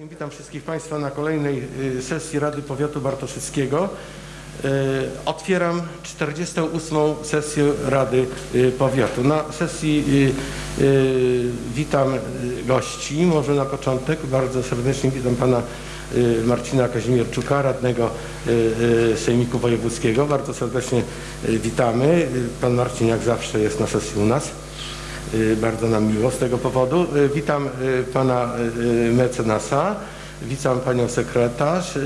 Witam wszystkich Państwa na kolejnej y, sesji Rady Powiatu Bartoszyckiego. Y, Otwieram 48. sesję Rady y, Powiatu. Na sesji witam gości. Może na początek bardzo serdecznie witam Pana Marcina Kazimierczuka, radnego Sejmiku Wojewódzkiego. Bardzo serdecznie witamy. Pan Marcin jak zawsze jest na sesji u nas. Y, Bardzo nam miło z tego powodu. Y, Witam y, pana mecenasa, witam panią sekretarz,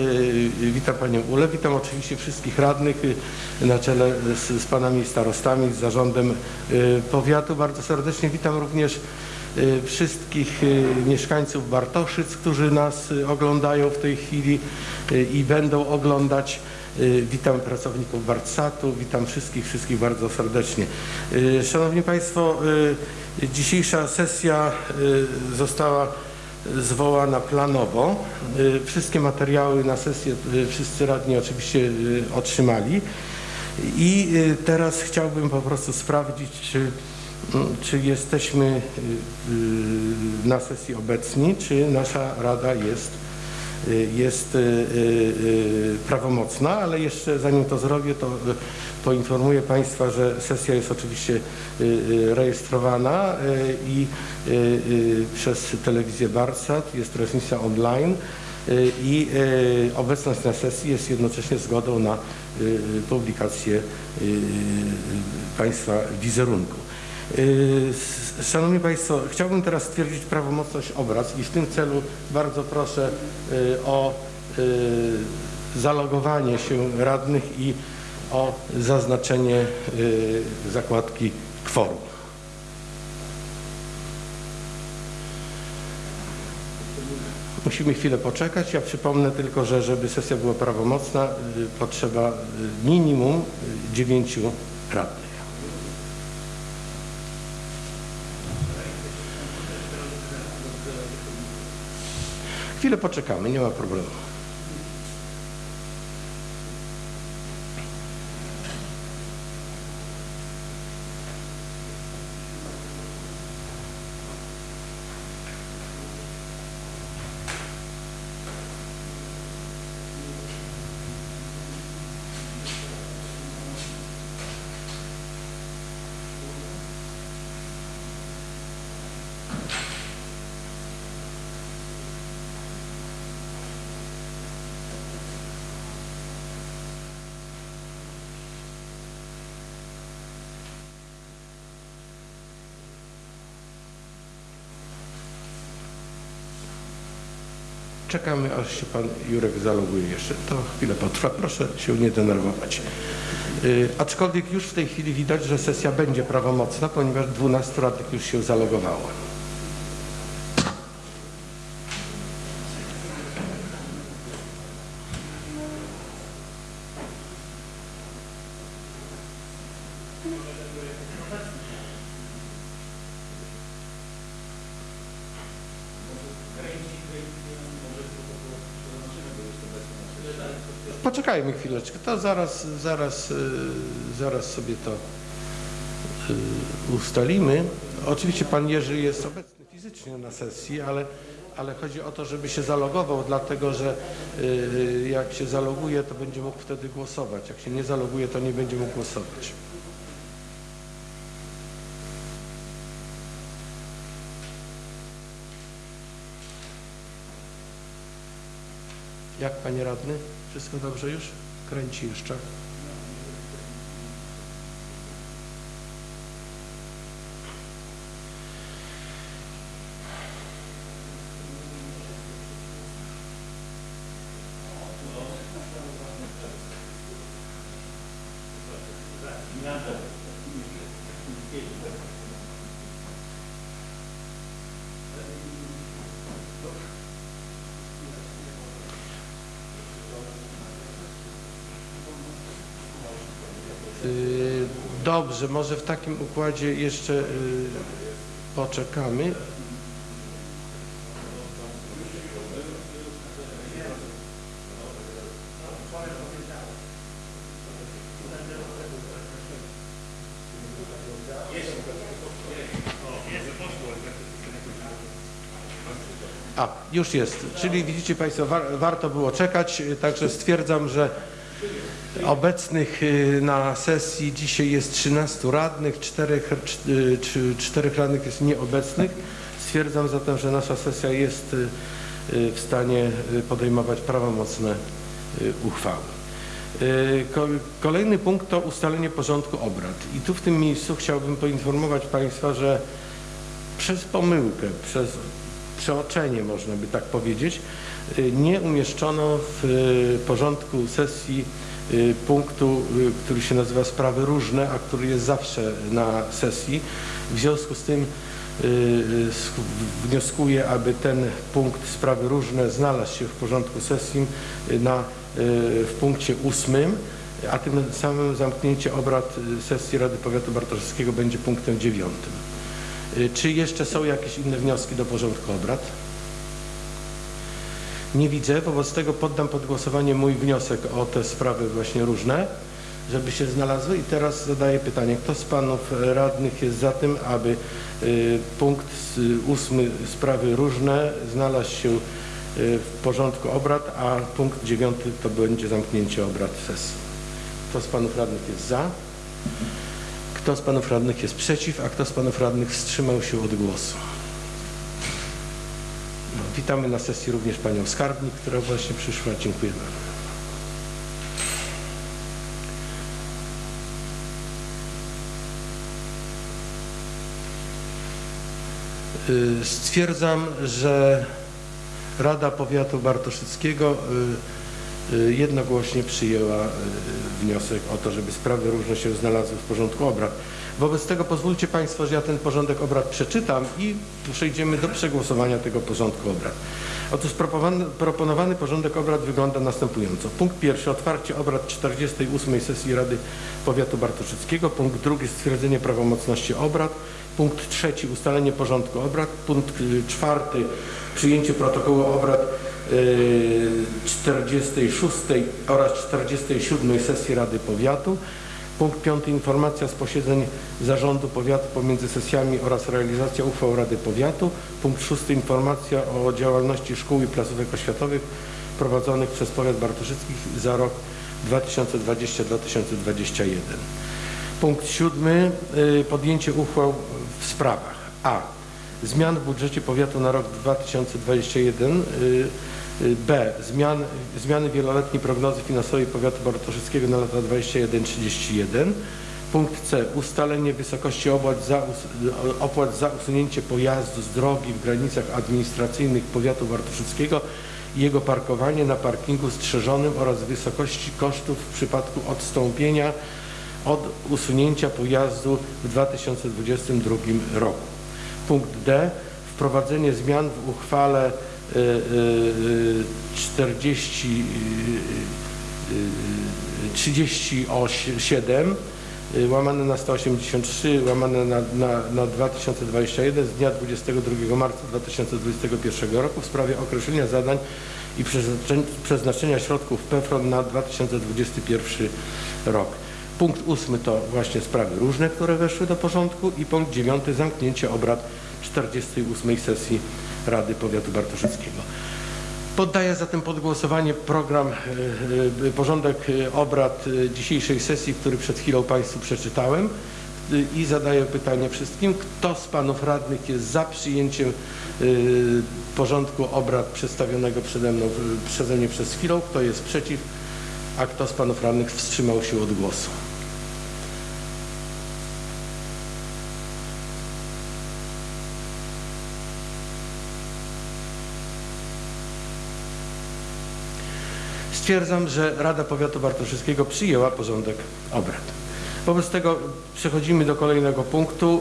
witam panią Ulę, witam oczywiście wszystkich radnych na czele z, z panami starostami, z zarządem powiatu. Bardzo serdecznie witam również wszystkich mieszkańców Bartoszyc, którzy nas oglądają w tej chwili i będą oglądać. Y, Witam pracowników Bartsatu, witam wszystkich, wszystkich bardzo serdecznie. Y, Szanowni Państwo, y, dzisiejsza sesja została zwołana planowo. Wszystkie materiały na sesję wszyscy radni oczywiście otrzymali. I teraz chciałbym po prostu sprawdzić, czy, mm, czy jesteśmy na sesji obecni, czy nasza Rada jest jest y, y, y, prawomocna, ale jeszcze zanim to zrobię, to y, poinformuję Państwa, że sesja jest oczywiście y, y, rejestrowana y, i y, y, przez telewizję Barsat, jest transmisja online y, i y, obecność na sesji jest jednocześnie zgodą na y, y, publikację y, y, Państwa wizerunku. Szanowni Państwo, chciałbym teraz stwierdzić prawomocność obrad i w tym celu bardzo proszę yy, o yy, zalogowanie się radnych i o zaznaczenie yy, zakładki kworum. Musimy chwilę poczekać. Ja przypomnę tylko, że żeby sesja była prawomocna, potrzeba minimum dziewięciu radnych. Chwilę poczekamy, nie ma problemu. Czekamy, aż się pan Jurek zaloguje jeszcze. To chwilę potrwa. Proszę się nie denerwować. Yy, aczkolwiek już w tej chwili widać, że sesja będzie prawomocna, ponieważ 12 radnych już się zalogowało. Chwileczkę, to zaraz, zaraz, yy, zaraz sobie to yy, ustalimy. Oczywiście pan Jerzy jest obecny fizycznie na sesji, ale, ale chodzi o to, żeby się zalogował, dlatego że yy, jak się zaloguje, to będzie mógł wtedy głosować. Jak się nie zaloguje, to nie będzie mógł głosować. Jak panie radny? Wszystko dobrze już? Kręci jeszcze. Y, Dobrze, może w takim układzie jeszcze y, poczekamy. A, już jest. Czyli widzicie Państwo, war, warto było czekać, y, także stwierdzam, że obecnych y, na sesji dzisiaj jest 13 radnych, 4, 4 radnych jest nieobecnych. Stwierdzam zatem, że nasza sesja jest y, y, w stanie y, podejmować prawomocne y, uchwały. Y, ko- Kolejny punkt to ustalenie porządku obrad. I tu w tym miejscu chciałbym poinformować Państwa, że przez pomyłkę, przez przeoczenie można by tak powiedzieć, y, nie umieszczono w y, porządku sesji y, punktu, y, który się nazywa sprawy różne, a który jest zawsze na sesji. W związku z tym y, y, sk- wnioskuję, aby ten punkt sprawy różne znalazł się w porządku sesji y, na, y, w punkcie ósmym, a tym samym zamknięcie obrad y, sesji Rady Powiatu Bartoszewskiego będzie punktem dziewiątym. Y, Czy jeszcze są jakieś inne wnioski do porządku obrad? Nie widzę, wobec tego poddam pod głosowanie mój wniosek o te sprawy właśnie różne, żeby się znalazły. I teraz zadaję pytanie, kto z panów radnych jest za tym, aby y, punkt ósmy sprawy różne znalazł się y, w porządku obrad, a punkt dziewiąty to będzie zamknięcie obrad sesji. Kto z panów radnych jest za? Kto z panów radnych jest przeciw, a kto z panów radnych wstrzymał się od głosu? Witamy na sesji również panią skarbnik, która właśnie przyszła. Dziękuję bardzo. Y, Stwierdzam, że Rada Powiatu Bartoszyckiego y, y, jednogłośnie przyjęła wniosek o to, żeby sprawy różne się znalazły w porządku obrad. Wobec tego pozwólcie Państwo, że ja ten porządek obrad przeczytam i przejdziemy do przegłosowania tego porządku obrad. Otóż proponowany, porządek obrad wygląda następująco. Punkt pierwszy, otwarcie obrad 48 sesji Rady Powiatu Bartoszyckiego. Punkt drugi, stwierdzenie prawomocności obrad. Punkt trzeci, ustalenie porządku obrad. Punkt czwarty, przyjęcie protokołu obrad y, 46 oraz 47 sesji Rady Powiatu. Punkt piąty, informacja z posiedzeń Zarządu Powiatu pomiędzy sesjami oraz realizacja uchwał Rady Powiatu. Punkt szósty, informacja o działalności szkół i placówek oświatowych prowadzonych przez Powiat Bartoszyckich za rok 2020-2021. Punkt siódmy, y, podjęcie uchwał w sprawach A. Zmian w budżecie powiatu na rok 2021. B. Zmian, zmiany wieloletniej prognozy finansowej powiatu bartoszyckiego na lata 21-31. Punkt C. Ustalenie wysokości opłat za, opłat za usunięcie pojazdu z drogi w granicach administracyjnych powiatu bartoszyckiego i jego parkowanie na parkingu strzeżonym oraz wysokości kosztów w przypadku odstąpienia od usunięcia pojazdu w 2022 roku. Punkt D. Wprowadzenie zmian w uchwale 40, y, y, 37 y, łamane na 183 łamane na, na, na 2021 z dnia 22 marca 2021 roku w sprawie określenia zadań i przeznaczenia środków PFRON na 2021 rok. Punkt ósmy to właśnie sprawy różne, które weszły do porządku i punkt dziewiąty zamknięcie obrad 48 sesji Rady Powiatu Bartoszyckiego. Poddaję zatem pod głosowanie program, e, e, porządek e, obrad dzisiejszej sesji, który przed chwilą Państwu przeczytałem i zadaję pytanie wszystkim, kto z Panów Radnych jest za przyjęciem porządku obrad przedstawionego przede mną, przeze mnie przez chwilę, kto jest przeciw, a kto z Panów Radnych wstrzymał się od głosu. Stwierdzam, że Rada Powiatu Bartoszyckiego przyjęła porządek obrad. Wobec tego przechodzimy do kolejnego punktu.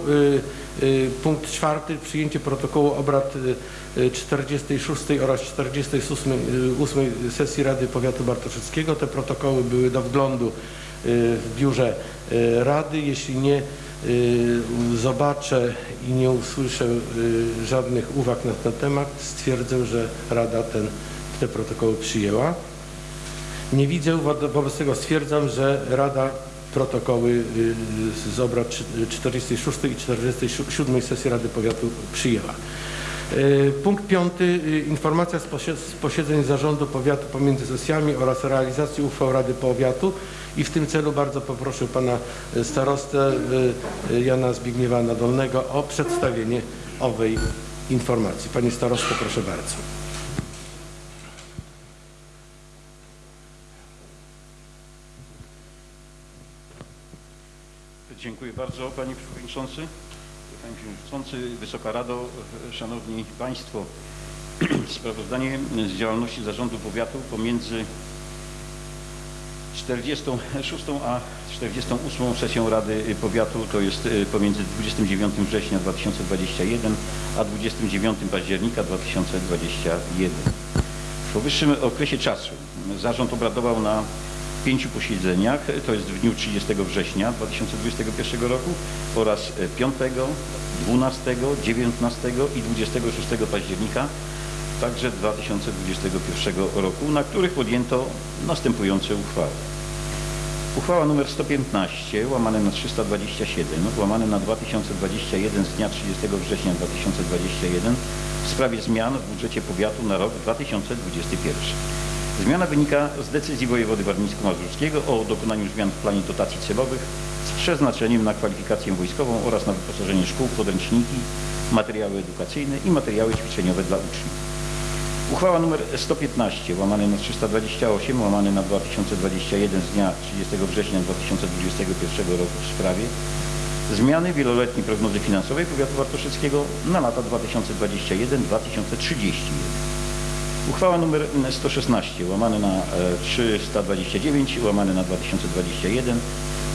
Y, y, Punkt czwarty, przyjęcie protokołu obrad y, y, 46 oraz 48 y, ósmej sesji Rady Powiatu Bartoszyckiego. Te protokoły były do wglądu w biurze Rady. Jeśli nie zobaczę i nie usłyszę żadnych uwag na ten temat, stwierdzę, że Rada ten, te protokoły przyjęła. Nie widzę, wo- wobec tego stwierdzam, że Rada protokoły y, z obrad trzy- 46 i 47 sesji Rady Powiatu przyjęła. Y, Punkt piąty. y, Informacja z posie- z posiedzeń zarządu powiatu pomiędzy sesjami oraz realizacji uchwał Rady Powiatu. I w tym celu bardzo poproszę pana starostę Jana Zbigniewa Nadolnego o przedstawienie owej informacji. Panie starosto, proszę bardzo. Dziękuję bardzo Panie Przewodniczący. Panie Przewodniczący, Wysoka Rado, Szanowni Państwo. Sprawozdanie z działalności Zarządu Powiatu pomiędzy 46 a 48 sesją Rady Powiatu, to jest y, pomiędzy 29 września 2021 a 29 października 2021. W powyższym okresie czasu zarząd obradował na pięciu posiedzeniach, to jest w dniu 30 września 2021 roku oraz 5, 12, 19 i 26 października także 2021 roku, na których podjęto następujące uchwały. Uchwała nr 115 łamane na 327 łamane na 2021 z dnia 30 września 2021 w sprawie zmian w budżecie powiatu na rok 2021. Zmiana wynika z decyzji wojewody warmińsko-mazurskiego o dokonaniu zmian w planie dotacji celowych z przeznaczeniem na kwalifikację wojskową oraz na wyposażenie szkół, podręczniki, materiały edukacyjne i materiały ćwiczeniowe dla uczniów. Uchwała nr 115 łamane na 328 łamane na 2021 z dnia 30 września 2021 roku w sprawie zmiany wieloletniej prognozy finansowej powiatu wartoszyckiego na lata 2021-2031. Uchwała nr 116 łamane na e, 329 łamane na 2021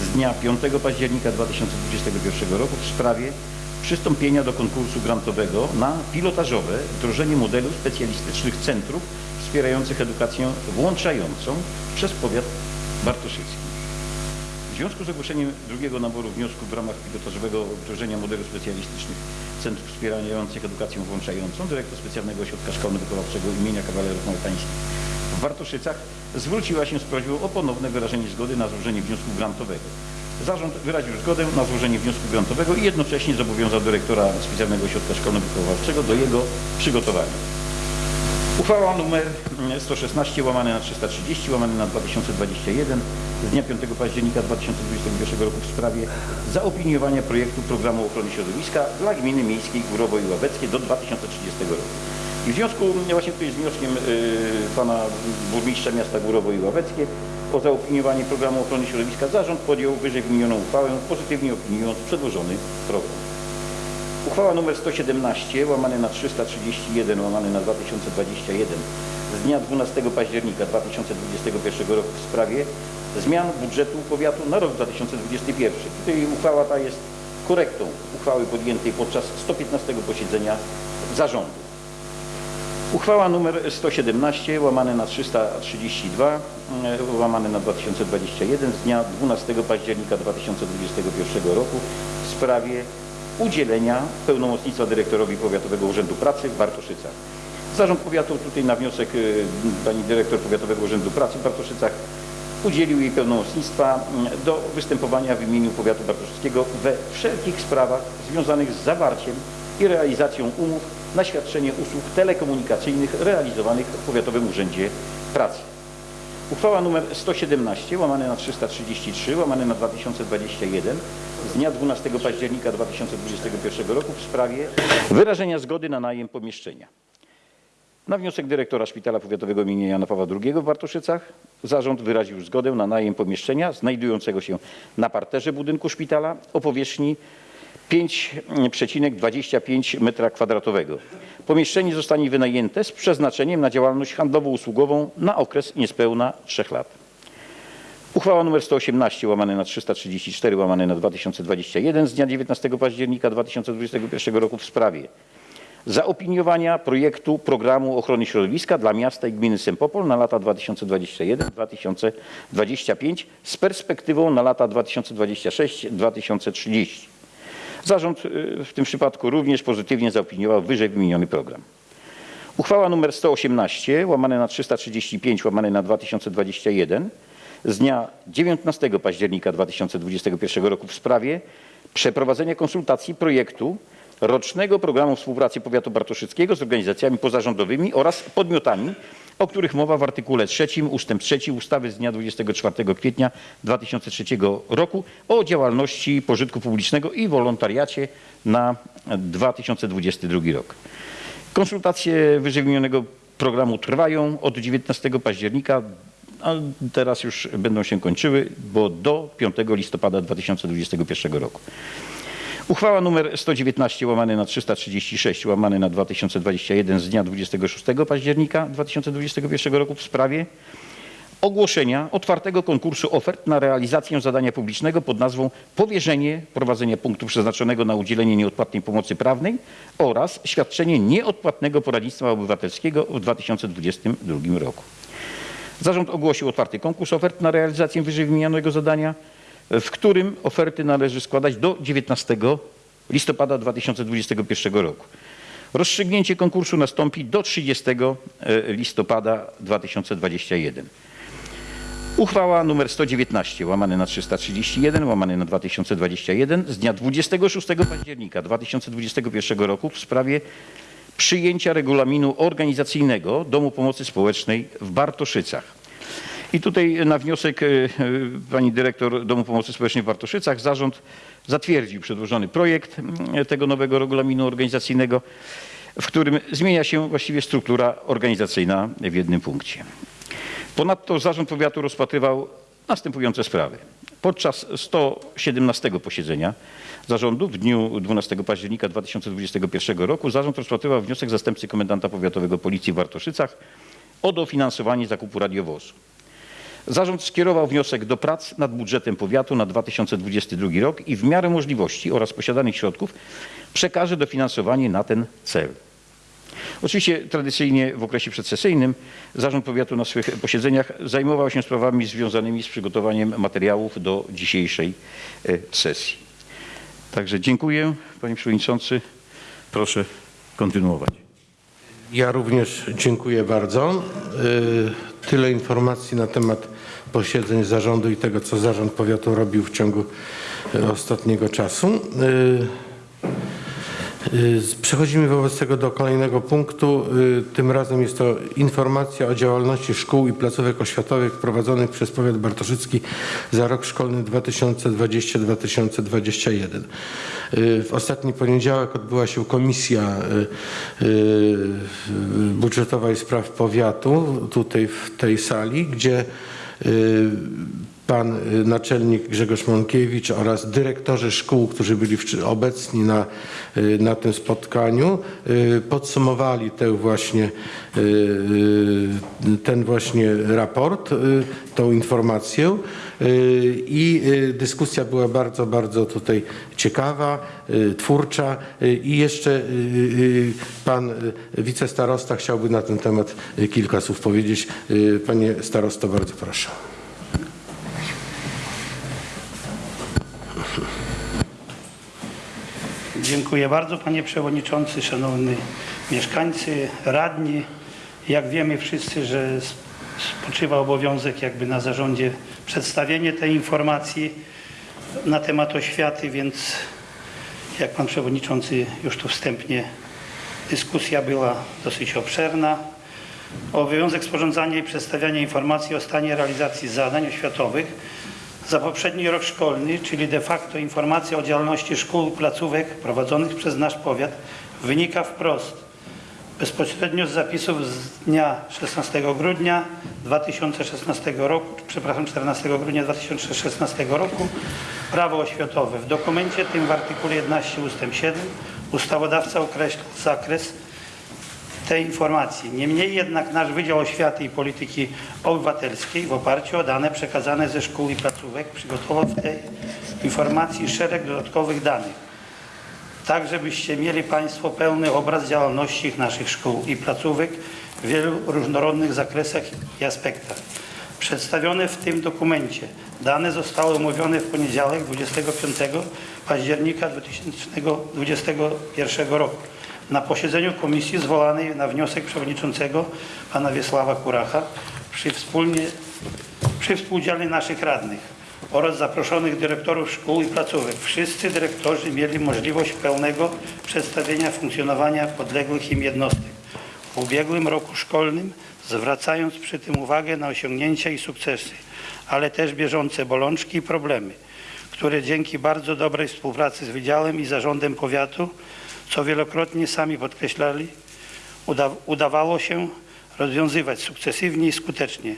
z dnia 5 października 2021 roku w sprawie przystąpienia do konkursu grantowego na pilotażowe wdrożenie modelu specjalistycznych centrów wspierających edukację włączającą przez powiat bartoszycki. W związku z ogłoszeniem drugiego naboru wniosków w ramach pilotażowego wdrożenia modelu specjalistycznych centrów wspierających edukację włączającą dyrektor specjalnego ośrodka szkolno-wychowawczego imienia kawalerów małtańskich w Wartoszycach zwróciła się z prośbą o ponowne wyrażenie zgody na złożenie wniosku grantowego. Zarząd wyraził zgodę na złożenie wniosku grantowego i jednocześnie zobowiązał dyrektora specjalnego ośrodka szkolno-wychowawczego do jego przygotowania. Uchwała nr 116 łamane na 330 łamane na 2021 z dnia 5 października 2021 roku w sprawie zaopiniowania projektu programu ochrony środowiska dla gminy miejskiej Górowo i Ławeckie do 2030 roku. I w związku właśnie tutaj z wnioskiem y, pana burmistrza miasta Górowo i Ławeckie o zaopiniowanie programu ochrony środowiska zarząd podjął wyżej wymienioną uchwałę pozytywnie opiniując przedłożony program. Uchwała nr 117 łamane na 331 łamane na 2021 z dnia 12 października 2021 roku w sprawie zmian budżetu powiatu na rok 2021. Tutaj uchwała ta jest korektą uchwały podjętej podczas 115 posiedzenia zarządu. Uchwała nr 117 łamane na 332 e, łamane na 2021 z dnia 12 października 2021 roku w sprawie udzielenia pełnomocnictwa dyrektorowi Powiatowego Urzędu Pracy w Bartoszycach. Zarząd Powiatu tutaj na wniosek y, pani dyrektor Powiatowego Urzędu Pracy w Bartoszycach udzielił jej pełnomocnictwa mm, do występowania w imieniu Powiatu Bartoszyckiego we wszelkich sprawach związanych z zawarciem i realizacją umów na świadczenie usług telekomunikacyjnych realizowanych w Powiatowym Urzędzie Pracy. Uchwała nr 117 łamane na 333 łamane na 2021 z dnia 12 października 2021 roku w sprawie wyrażenia zgody na najem pomieszczenia. Na wniosek dyrektora Szpitala Powiatowego im. Jana Pawła II w Wartoszycach zarząd wyraził zgodę na najem pomieszczenia znajdującego się na parterze budynku szpitala o powierzchni 5,25 m2. Pomieszczenie zostanie wynajęte z przeznaczeniem na działalność handlowo-usługową na okres niespełna 3 lat. Uchwała nr 118 łamane na 334 łamane na 2021 z dnia 19 października 2021 roku w sprawie zaopiniowania projektu programu ochrony środowiska dla miasta i gminy Sempopol na lata 2021-2025 z perspektywą na lata 2026-2030. Zarząd y, w tym przypadku również pozytywnie zaopiniował wyżej wymieniony program. Uchwała nr 118 łamane na 335 łamane na 2021 z dnia 19 października 2021 roku w sprawie przeprowadzenia konsultacji projektu rocznego programu współpracy powiatu bartoszyckiego z organizacjami pozarządowymi oraz podmiotami, o których mowa w artykule 3 ustęp 3 ustawy z dnia 24 kwietnia 2003 roku o działalności pożytku publicznego i wolontariacie na 2022 rok. Konsultacje wyżej wymienionego programu trwają od 19 października, a teraz już będą się kończyły, bo do 5 listopada 2021 roku. Uchwała nr 119 łamany na 336 łamany na 2021 z dnia 26 października 2021 roku w sprawie ogłoszenia otwartego konkursu ofert na realizację zadania publicznego pod nazwą Powierzenie prowadzenia punktu przeznaczonego na udzielenie nieodpłatnej pomocy prawnej oraz świadczenie nieodpłatnego poradnictwa obywatelskiego w 2022 roku. Zarząd ogłosił otwarty konkurs ofert na realizację wyżej wymienionego zadania, w którym oferty należy składać do 19 listopada 2021 roku. Rozstrzygnięcie konkursu nastąpi do 30 listopada 2021. Uchwała nr 119 łamane na 331 łamane na 2021 z dnia 26 października 2021 roku w sprawie przyjęcia regulaminu organizacyjnego Domu Pomocy Społecznej w Bartoszycach. I tutaj na wniosek e, e, pani dyrektor Domu Pomocy Społecznej w Bartoszycach zarząd zatwierdził przedłożony projekt m, tego nowego regulaminu organizacyjnego, w którym zmienia się właściwie struktura organizacyjna w jednym punkcie. Ponadto zarząd powiatu rozpatrywał następujące sprawy. Podczas 117 posiedzenia zarządu w dniu 12 października 2021 roku zarząd rozpatrywał wniosek zastępcy komendanta powiatowego policji w Bartoszycach o dofinansowanie zakupu radiowozu. Zarząd skierował wniosek do prac nad budżetem powiatu na 2022 rok i w miarę możliwości oraz posiadanych środków przekaże dofinansowanie na ten cel. Oczywiście tradycyjnie w okresie przedsesyjnym Zarząd Powiatu na swych posiedzeniach zajmował się sprawami związanymi z przygotowaniem materiałów do dzisiejszej e, sesji. Także dziękuję Panie Przewodniczący. Proszę kontynuować. Ja również dziękuję bardzo. Tyle informacji na temat posiedzeń zarządu i tego, co zarząd powiatu robił w ciągu y, ostatniego czasu. Y, Przechodzimy wobec tego do kolejnego punktu. Y, Tym razem jest to informacja o działalności szkół i placówek oświatowych prowadzonych przez powiat bartoszycki za rok szkolny 2020-2021. Y, W ostatni poniedziałek odbyła się komisja budżetowa i spraw powiatu tutaj w tej sali, gdzie pan y, naczelnik Grzegorz Mąkiewicz oraz dyrektorzy szkół, którzy byli obecni na, y, na tym spotkaniu, y, podsumowali tę właśnie, ten właśnie raport, tą informację i dyskusja była bardzo, bardzo tutaj ciekawa, twórcza i jeszcze pan wicestarosta chciałby na ten temat kilka słów powiedzieć. Panie starosto, bardzo proszę. Dziękuję bardzo panie przewodniczący, szanowni mieszkańcy, radni. Jak wiemy wszyscy, że spoczywa obowiązek jakby na zarządzie przedstawienie tej informacji na temat oświaty, więc jak pan przewodniczący już tu wstępnie dyskusja była dosyć obszerna. Obowiązek sporządzania i przedstawiania informacji o stanie realizacji zadań oświatowych za poprzedni rok szkolny, czyli de facto informacja o działalności szkół i placówek prowadzonych przez nasz powiat wynika wprost bezpośrednio z zapisów z dnia 16 grudnia 2016 roku, przepraszam, 14 grudnia 2016 roku Prawo oświatowe. W dokumencie tym w artykule 11 ust. 7 ustawodawca określa zakres tej informacji. Niemniej jednak nasz Wydział Oświaty i Polityki Obywatelskiej w oparciu o dane przekazane ze szkół i placówek przygotował w tej informacji szereg dodatkowych danych. Tak, żebyście mieli Państwo pełny obraz działalności naszych szkół i placówek w wielu różnorodnych zakresach i aspektach. Przedstawione w tym dokumencie dane zostały omówione w poniedziałek 25 października 2021 roku na posiedzeniu komisji zwołanej na wniosek przewodniczącego pana Wiesława Kuracha przy, wspólnie, przy współudziale naszych radnych. oraz zaproszonych dyrektorów szkół i placówek. Wszyscy dyrektorzy mieli możliwość pełnego przedstawienia funkcjonowania podległych im jednostek w ubiegłym roku szkolnym, zwracając przy tym uwagę na osiągnięcia i sukcesy, ale też bieżące bolączki i problemy, które dzięki bardzo dobrej współpracy z Wydziałem i Zarządem Powiatu, co wielokrotnie sami podkreślali, uda udawało się rozwiązywać sukcesywnie i skutecznie.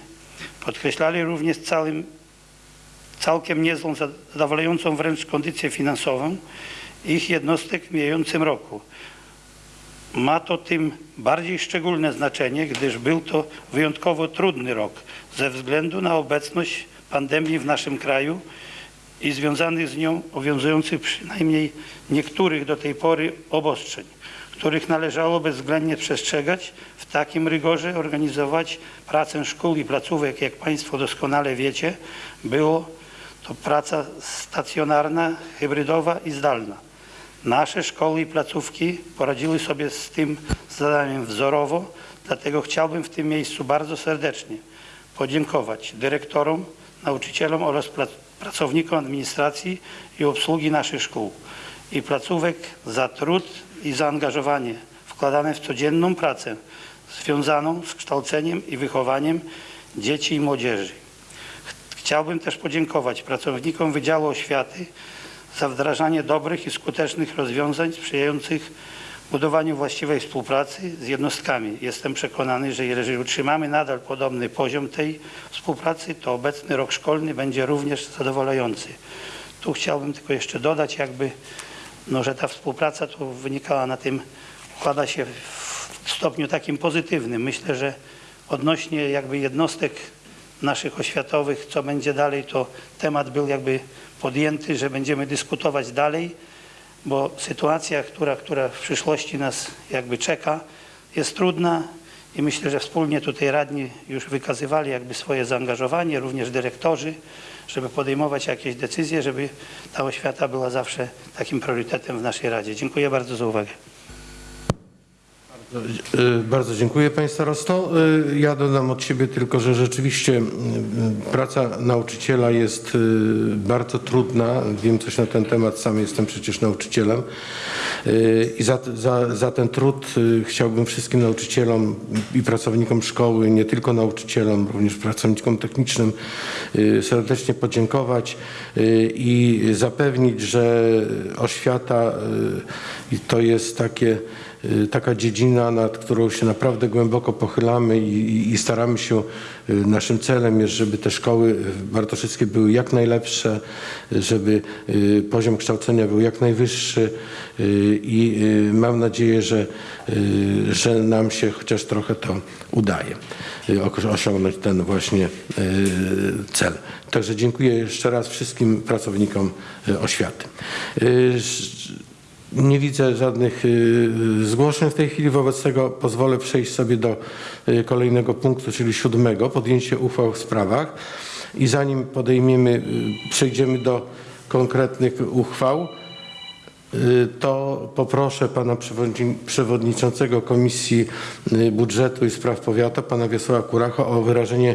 Podkreślali również całym, całkiem niezłą, zadowalającą wręcz kondycję finansową ich jednostek w mijającym roku. Ma to tym bardziej szczególne znaczenie, gdyż był to wyjątkowo trudny rok ze względu na obecność pandemii w naszym kraju i związanych z nią obowiązujących przynajmniej niektórych do tej pory obostrzeń, których należało bezwzględnie przestrzegać, w takim rygorze organizować pracę szkół i placówek, jak Państwo doskonale wiecie, było to praca stacjonarna, hybrydowa i zdalna. Nasze szkoły i placówki poradziły sobie z tym zadaniem wzorowo, dlatego chciałbym w tym miejscu bardzo serdecznie podziękować dyrektorom, nauczycielom oraz pla- pracownikom administracji i obsługi naszych szkół i placówek za trud i zaangażowanie wkładane w codzienną pracę związaną z kształceniem i wychowaniem dzieci i młodzieży. Ch- Chciałbym też podziękować pracownikom Wydziału Oświaty za wdrażanie dobrych i skutecznych rozwiązań sprzyjających budowaniu właściwej współpracy z jednostkami. Jestem przekonany, że jeżeli utrzymamy nadal podobny poziom tej współpracy, to obecny rok szkolny będzie również zadowalający. Tu chciałbym tylko jeszcze dodać, jakby, no, że ta współpraca tu wynikała na tym, układa się w stopniu takim pozytywnym. Myślę, że odnośnie jakby jednostek naszych oświatowych, co będzie dalej, to temat był jakby podjęty, że będziemy dyskutować dalej, bo sytuacja, która, która w przyszłości nas jakby czeka, jest trudna i myślę, że wspólnie tutaj radni już wykazywali jakby swoje zaangażowanie, również dyrektorzy, żeby podejmować jakieś decyzje, żeby ta oświata była zawsze takim priorytetem w naszej Radzie. Dziękuję bardzo za uwagę. Y, Bardzo dziękuję Panie Starosto. Y, Ja dodam od siebie tylko, że rzeczywiście y, praca nauczyciela jest bardzo trudna. Wiem coś na ten temat, sam jestem przecież nauczycielem. I za, za, za ten trud chciałbym wszystkim nauczycielom i pracownikom szkoły, nie tylko nauczycielom, również pracownikom technicznym serdecznie podziękować i zapewnić, że oświata to jest takie taka dziedzina, nad którą się naprawdę głęboko pochylamy i, i, staramy się, y, naszym celem jest, żeby te szkoły bartoszyckie były jak najlepsze, y, żeby y, poziom kształcenia był jak najwyższy y, i y, mam nadzieję, że, y, że nam się chociaż trochę to udaje y, osiągnąć ten właśnie y, cel. Także dziękuję jeszcze raz wszystkim pracownikom y, oświaty. Y, nie widzę żadnych y, zgłoszeń w tej chwili, wobec tego pozwolę przejść sobie do y, kolejnego punktu, czyli siódmego, podjęcie uchwał w sprawach. I zanim podejmiemy, y, przejdziemy do konkretnych uchwał, y, to poproszę pana przewodni- przewodniczącego Komisji y, Budżetu i Spraw Powiatu, pana Wiesława Kuracha, o wyrażenie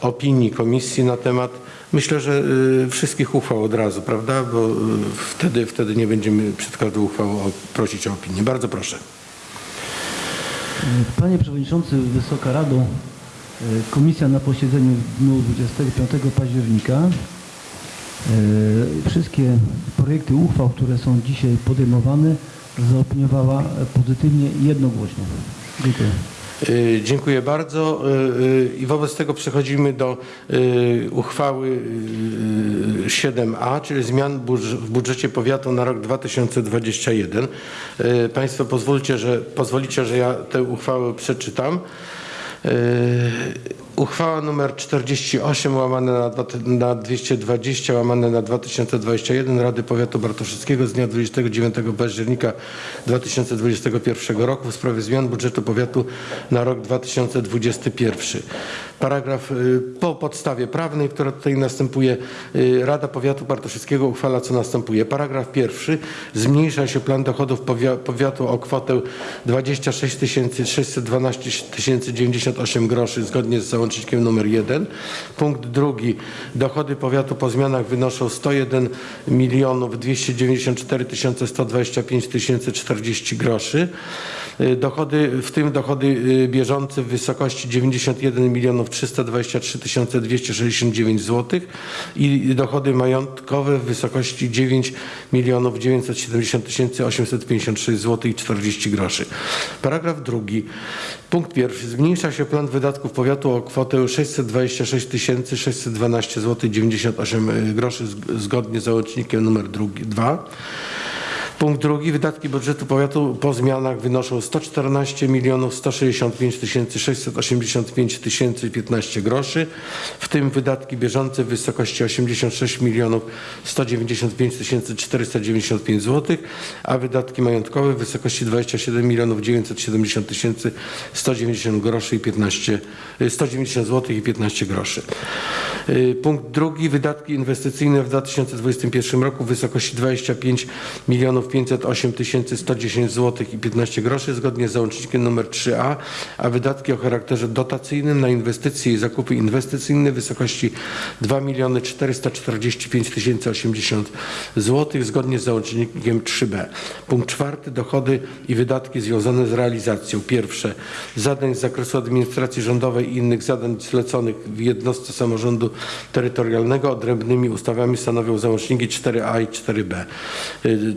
opinii komisji na temat, myślę, że y, wszystkich uchwał od razu, prawda? Bo y, wtedy, wtedy nie będziemy przed każdą uchwałą prosić o opinię. Bardzo proszę. Panie Przewodniczący, Wysoka Rado, e, Komisja na posiedzeniu w dniu 25 października wszystkie projekty uchwał, które są dzisiaj podejmowane, zaopiniowała pozytywnie i jednogłośnie. Dziękuję. Y, Dziękuję bardzo Y, y, i wobec tego przechodzimy do uchwały y, 7a, czyli zmian w budżecie powiatu na rok 2021. Y, Państwo pozwólcie, że, pozwolicie, że ja tę uchwałę przeczytam. Uchwała nr 48 łamane na 220 łamane na 2021 Rady Powiatu Bartoszyckiego z dnia 29 października 2021 roku w sprawie zmian budżetu powiatu na rok 2021. Paragraf y, po podstawie prawnej, która tutaj następuje, y, Rada Powiatu Bartoszyckiego uchwala co następuje. Paragraf pierwszy. Zmniejsza się plan dochodów powia- powiatu o kwotę 26 612 098 groszy zgodnie z załącznikiem numer 1. Punkt drugi. Dochody powiatu po zmianach wynoszą 101 milionów 294 125 040 groszy. Y, Dochody, w tym dochody bieżące w wysokości 91 milionów 323 269 zł i dochody majątkowe w wysokości 9 milionów 970 856 zł i 40 groszy. Paragraf drugi. Punkt pierwszy. Zmniejsza się plan wydatków powiatu o kwotę 626 612 zł 98 groszy zg- zgodnie z załącznikiem drugi, 2. Punkt drugi. Wydatki budżetu powiatu po zmianach wynoszą 114 milionów 165 685 tysięcy 15 groszy, w tym wydatki bieżące w wysokości 86 milionów 195 495 zł, a wydatki majątkowe w wysokości 27 milionów 970 tysięcy 190 groszy i 15, y, 190 zł i 15 groszy. Y, Punkt drugi. Wydatki inwestycyjne w 2021 roku w wysokości 25 milionów 508 110 zł i 15 groszy zgodnie z załącznikiem nr 3a, a wydatki o charakterze dotacyjnym na inwestycje i zakupy inwestycyjne w wysokości 2 miliony 445 080 zł zgodnie z załącznikiem 3b. Punkt czwarty. Dochody i wydatki związane z realizacją. Pierwsze. Zadań z zakresu administracji rządowej i innych zadań zleconych w jednostce samorządu terytorialnego odrębnymi ustawami stanowią załączniki 4a i 4b. Y,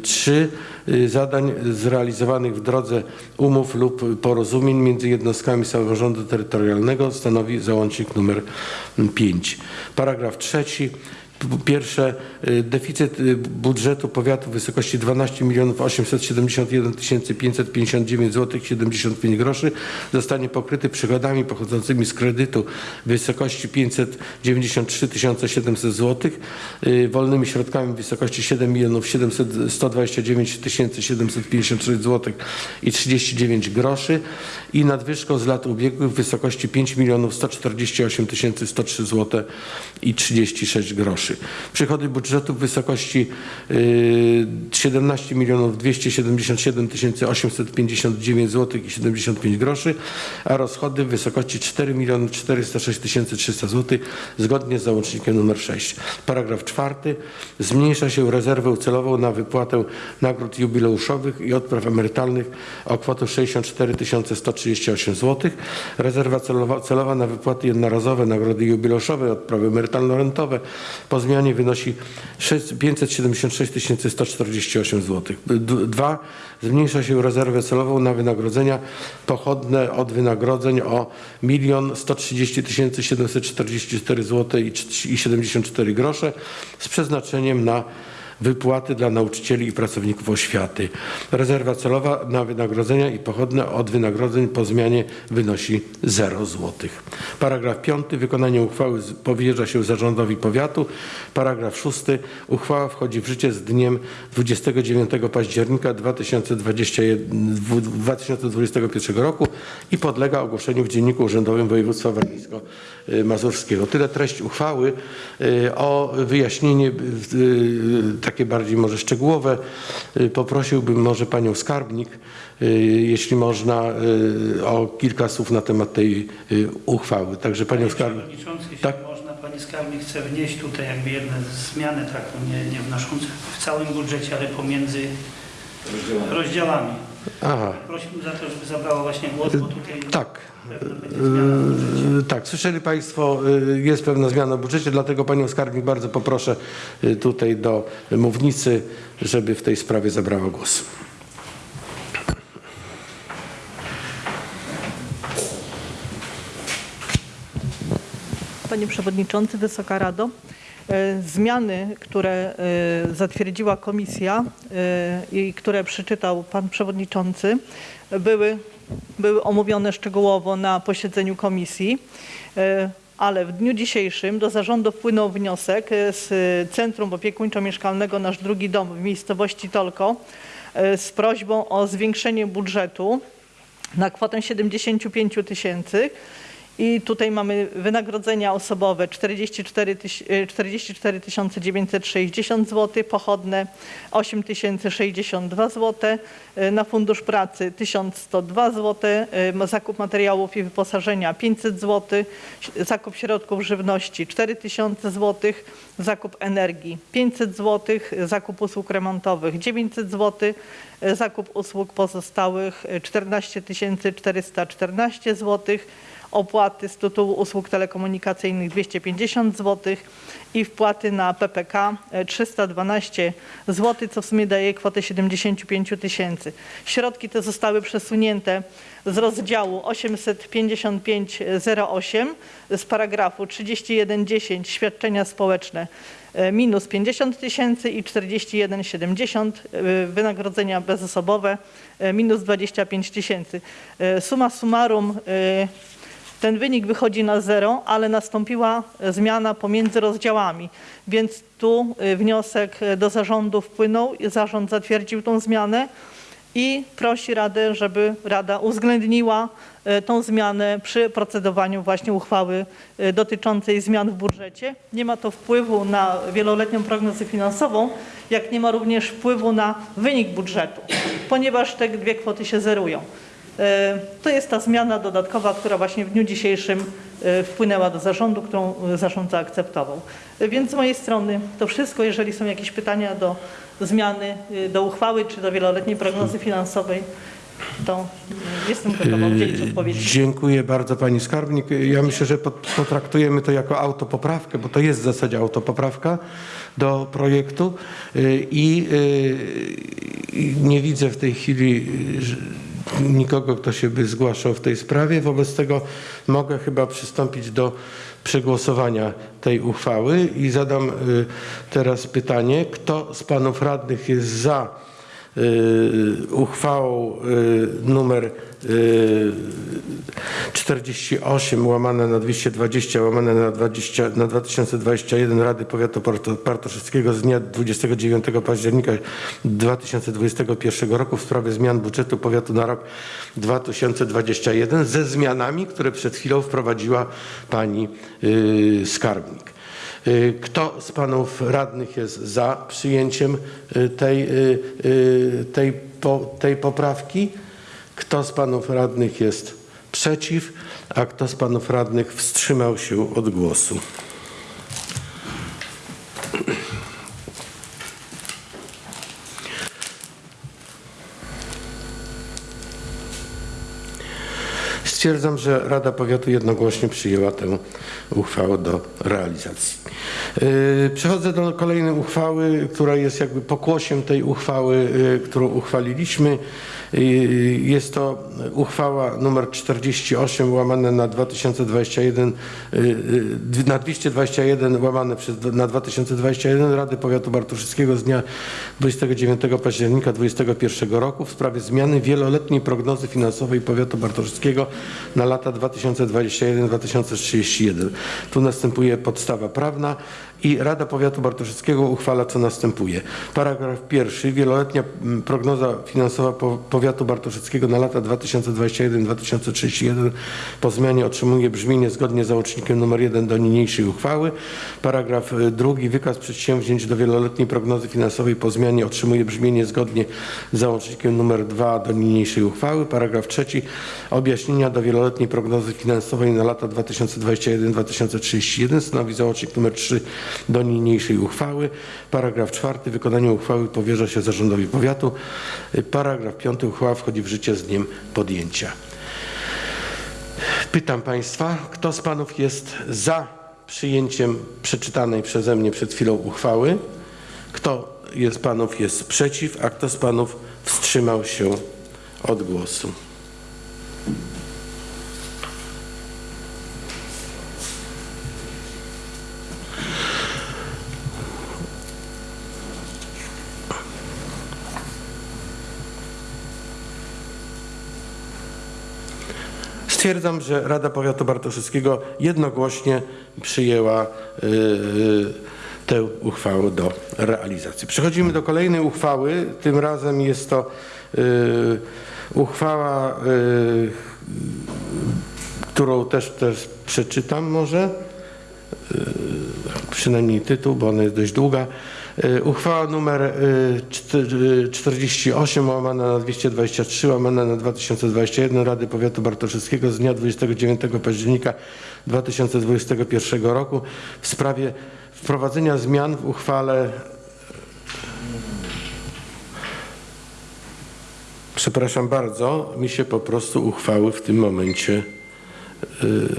Y, zadań zrealizowanych w drodze umów lub porozumień między jednostkami samorządu terytorialnego stanowi załącznik numer 5. Paragraf trzeci. Po pierwsze, y, deficyt y, budżetu powiatu w wysokości 12 871 559 zł 75 groszy zostanie pokryty przychodami pochodzącymi z kredytu w wysokości 593 700 zł, wolnymi środkami w wysokości 7 700, 129 756 zł i 39 groszy i nadwyżką z lat ubiegłych w wysokości 5 148 103 zł i 36 groszy. Przychody budżetu w wysokości y, 17 milionów 277 859 zł i 75 groszy, a rozchody w wysokości 4 miliony 406 300 zł zgodnie z załącznikiem nr 6. Paragraf czwarty. Zmniejsza się rezerwę celową na wypłatę nagród jubileuszowych i odpraw emerytalnych o kwotę 64 138 zł. Rezerwa celowa, celowa na wypłaty jednorazowe, nagrody jubileuszowe, odprawy emerytalno-rentowe po zmianie wynosi 6 576 148 zł. D- Dwa. Zmniejsza się rezerwę celową na wynagrodzenia pochodne od wynagrodzeń o 1 130 744 zł i 74 grosze z przeznaczeniem na wypłaty dla nauczycieli i pracowników oświaty. Rezerwa celowa na wynagrodzenia i pochodne od wynagrodzeń po zmianie wynosi 0 zł. Paragraf 5. Wykonanie uchwały powierza się zarządowi powiatu. Paragraf 6. Uchwała wchodzi w życie z dniem 29 października 2021, 2021 roku i podlega ogłoszeniu w Dzienniku Urzędowym Województwa Warmińsko-Mazurskiego. Tyle treść uchwały. Y, O wyjaśnienie y, takie bardziej może szczegółowe y, poprosiłbym może panią skarbnik, y, jeśli można, y, o kilka słów na temat tej uchwały. Także panią Panie skarbnik. Przewodniczący, jeśli Tak. można, Pani Skarbnik chce wnieść tutaj jakby jedne zmiany, taką nie, nie wnoszące w całym budżecie, ale pomiędzy rozdziałami. Aha. Prosiłbym za to, żeby zabrało właśnie głos, bo tutaj Tak. pewno będzie zmiana w budżecie. Yy, Tak, słyszeli Państwo, yy, jest pewna zmiana w budżecie, dlatego Panią Skarbnik bardzo poproszę yy, tutaj do mównicy, żeby w tej sprawie zabrała głos. Panie Przewodniczący, Wysoka Rado. E, Zmiany, które e, zatwierdziła komisja e, i które przeczytał Pan Przewodniczący, były, były omówione szczegółowo na posiedzeniu komisji, ale w dniu dzisiejszym do zarządu wpłynął wniosek z Centrum Opiekuńczo-Mieszkalnego Nasz Drugi Dom w miejscowości Tolko z prośbą o zwiększenie budżetu na kwotę 75 tysięcy I tutaj mamy wynagrodzenia osobowe 44 tyś- y, 44 960 zł, pochodne 8 062 zł, na fundusz pracy 1102 zł, y, zakup materiałów i wyposażenia 500 zł, zakup środków żywności 4000 zł, zakup energii 500 zł, zakup usług remontowych 900 zł, y, zakup usług pozostałych y, 14 414 zł, opłaty z tytułu usług telekomunikacyjnych 250 zł i wpłaty na PPK e, 312 zł, co w sumie daje kwotę 75 tysięcy. Środki te zostały przesunięte z rozdziału 855.08 z paragrafu 3110 świadczenia społeczne e, minus 50 tysięcy i 41,70 e, wynagrodzenia bezosobowe e, minus 25 tysięcy. Suma summarum ten wynik wychodzi na zero, ale nastąpiła zmiana pomiędzy rozdziałami, więc tu y, wniosek y, do zarządu wpłynął zarząd zatwierdził tą zmianę i prosi Radę, żeby Rada uwzględniła tą zmianę przy procedowaniu właśnie uchwały dotyczącej zmian w budżecie. Nie ma to wpływu na wieloletnią prognozę finansową, jak nie ma również wpływu na wynik budżetu, ponieważ te dwie kwoty się zerują. E, To jest ta zmiana dodatkowa, która właśnie w dniu dzisiejszym e, wpłynęła do zarządu, którą e, zarząd zaakceptował. Więc z mojej strony to wszystko. Jeżeli są jakieś pytania do zmiany, do uchwały czy do wieloletniej prognozy finansowej, to jestem gotowa udzielić odpowiedzi. Dziękuję bardzo Pani Skarbnik. Ja myślę, że pot- potraktujemy to jako autopoprawkę, bo to jest w zasadzie autopoprawka do projektu Y, i y, nie widzę w tej chwili y, że- nikogo, kto się by zgłaszał w tej sprawie. Wobec tego mogę chyba przystąpić do przegłosowania tej uchwały i zadam y, teraz pytanie, kto z Panów Radnych jest za uchwałą y, numer y, 48 łamane na 220 łamane na, 20, na 2021 Rady Powiatu Parto- Bartoszyckiego z dnia 29 października 2021 roku w sprawie zmian budżetu powiatu na rok 2021 ze zmianami, które przed chwilą wprowadziła pani y, skarbnik. Y, Kto z panów radnych jest za przyjęciem y, tej, y, tej, tej poprawki? Kto z panów radnych jest przeciw? A kto z panów radnych wstrzymał się od głosu? Stwierdzam, że Rada Powiatu jednogłośnie przyjęła tę uchwałę do realizacji. Yy, Przechodzę do kolejnej uchwały, która jest jakby pokłosiem tej uchwały, yy, którą uchwaliliśmy. Jest to uchwała numer 48 łamane na 2021, yy, yy, na 221 łamane przez, na 2021 Rady Powiatu Bartoszyckiego z dnia 29 października 2021 roku w sprawie zmiany wieloletniej prognozy finansowej Powiatu Bartoszyckiego na lata 2021-2031. Tu następuje podstawa prawna i Rada Powiatu Bartoszyckiego uchwala co następuje. Paragraf pierwszy. Wieloletnia mm, prognoza finansowa po- Powiatu Bartoszyckiego na lata 2021-2031 po zmianie otrzymuje brzmienie zgodnie z załącznikiem nr 1 do niniejszej uchwały. Paragraf y, drugi. Wykaz przedsięwzięć do wieloletniej prognozy finansowej po zmianie otrzymuje brzmienie zgodnie z załącznikiem nr 2 do niniejszej uchwały. Paragraf trzeci. Objaśnienia do wieloletniej prognozy finansowej na lata 2021-2031 stanowi załącznik nr 3 do niniejszej uchwały. Paragraf czwarty. Wykonanie uchwały powierza się zarządowi powiatu. Paragraf piąty. Uchwała wchodzi w życie z dniem podjęcia. Pytam Państwa, kto z Panów jest za przyjęciem przeczytanej przeze mnie przed chwilą uchwały? Kto jest Panów jest przeciw, a kto z Panów wstrzymał się od głosu? Stwierdzam, że Rada Powiatu Bartoszyckiego jednogłośnie przyjęła y, y, tę uchwałę do realizacji. Przechodzimy do kolejnej uchwały. Tym razem jest to y, uchwała którą też, też przeczytam może, przynajmniej tytuł, bo ona jest dość długa. Yy, Uchwała numer yy, czty- yy, 48 łamana na 223 łamana na 2021 Rady Powiatu Bartoszyckiego z dnia 29 października 2021 roku w sprawie wprowadzenia zmian w uchwale Przepraszam bardzo, mi się po prostu uchwały w tym momencie. Yy,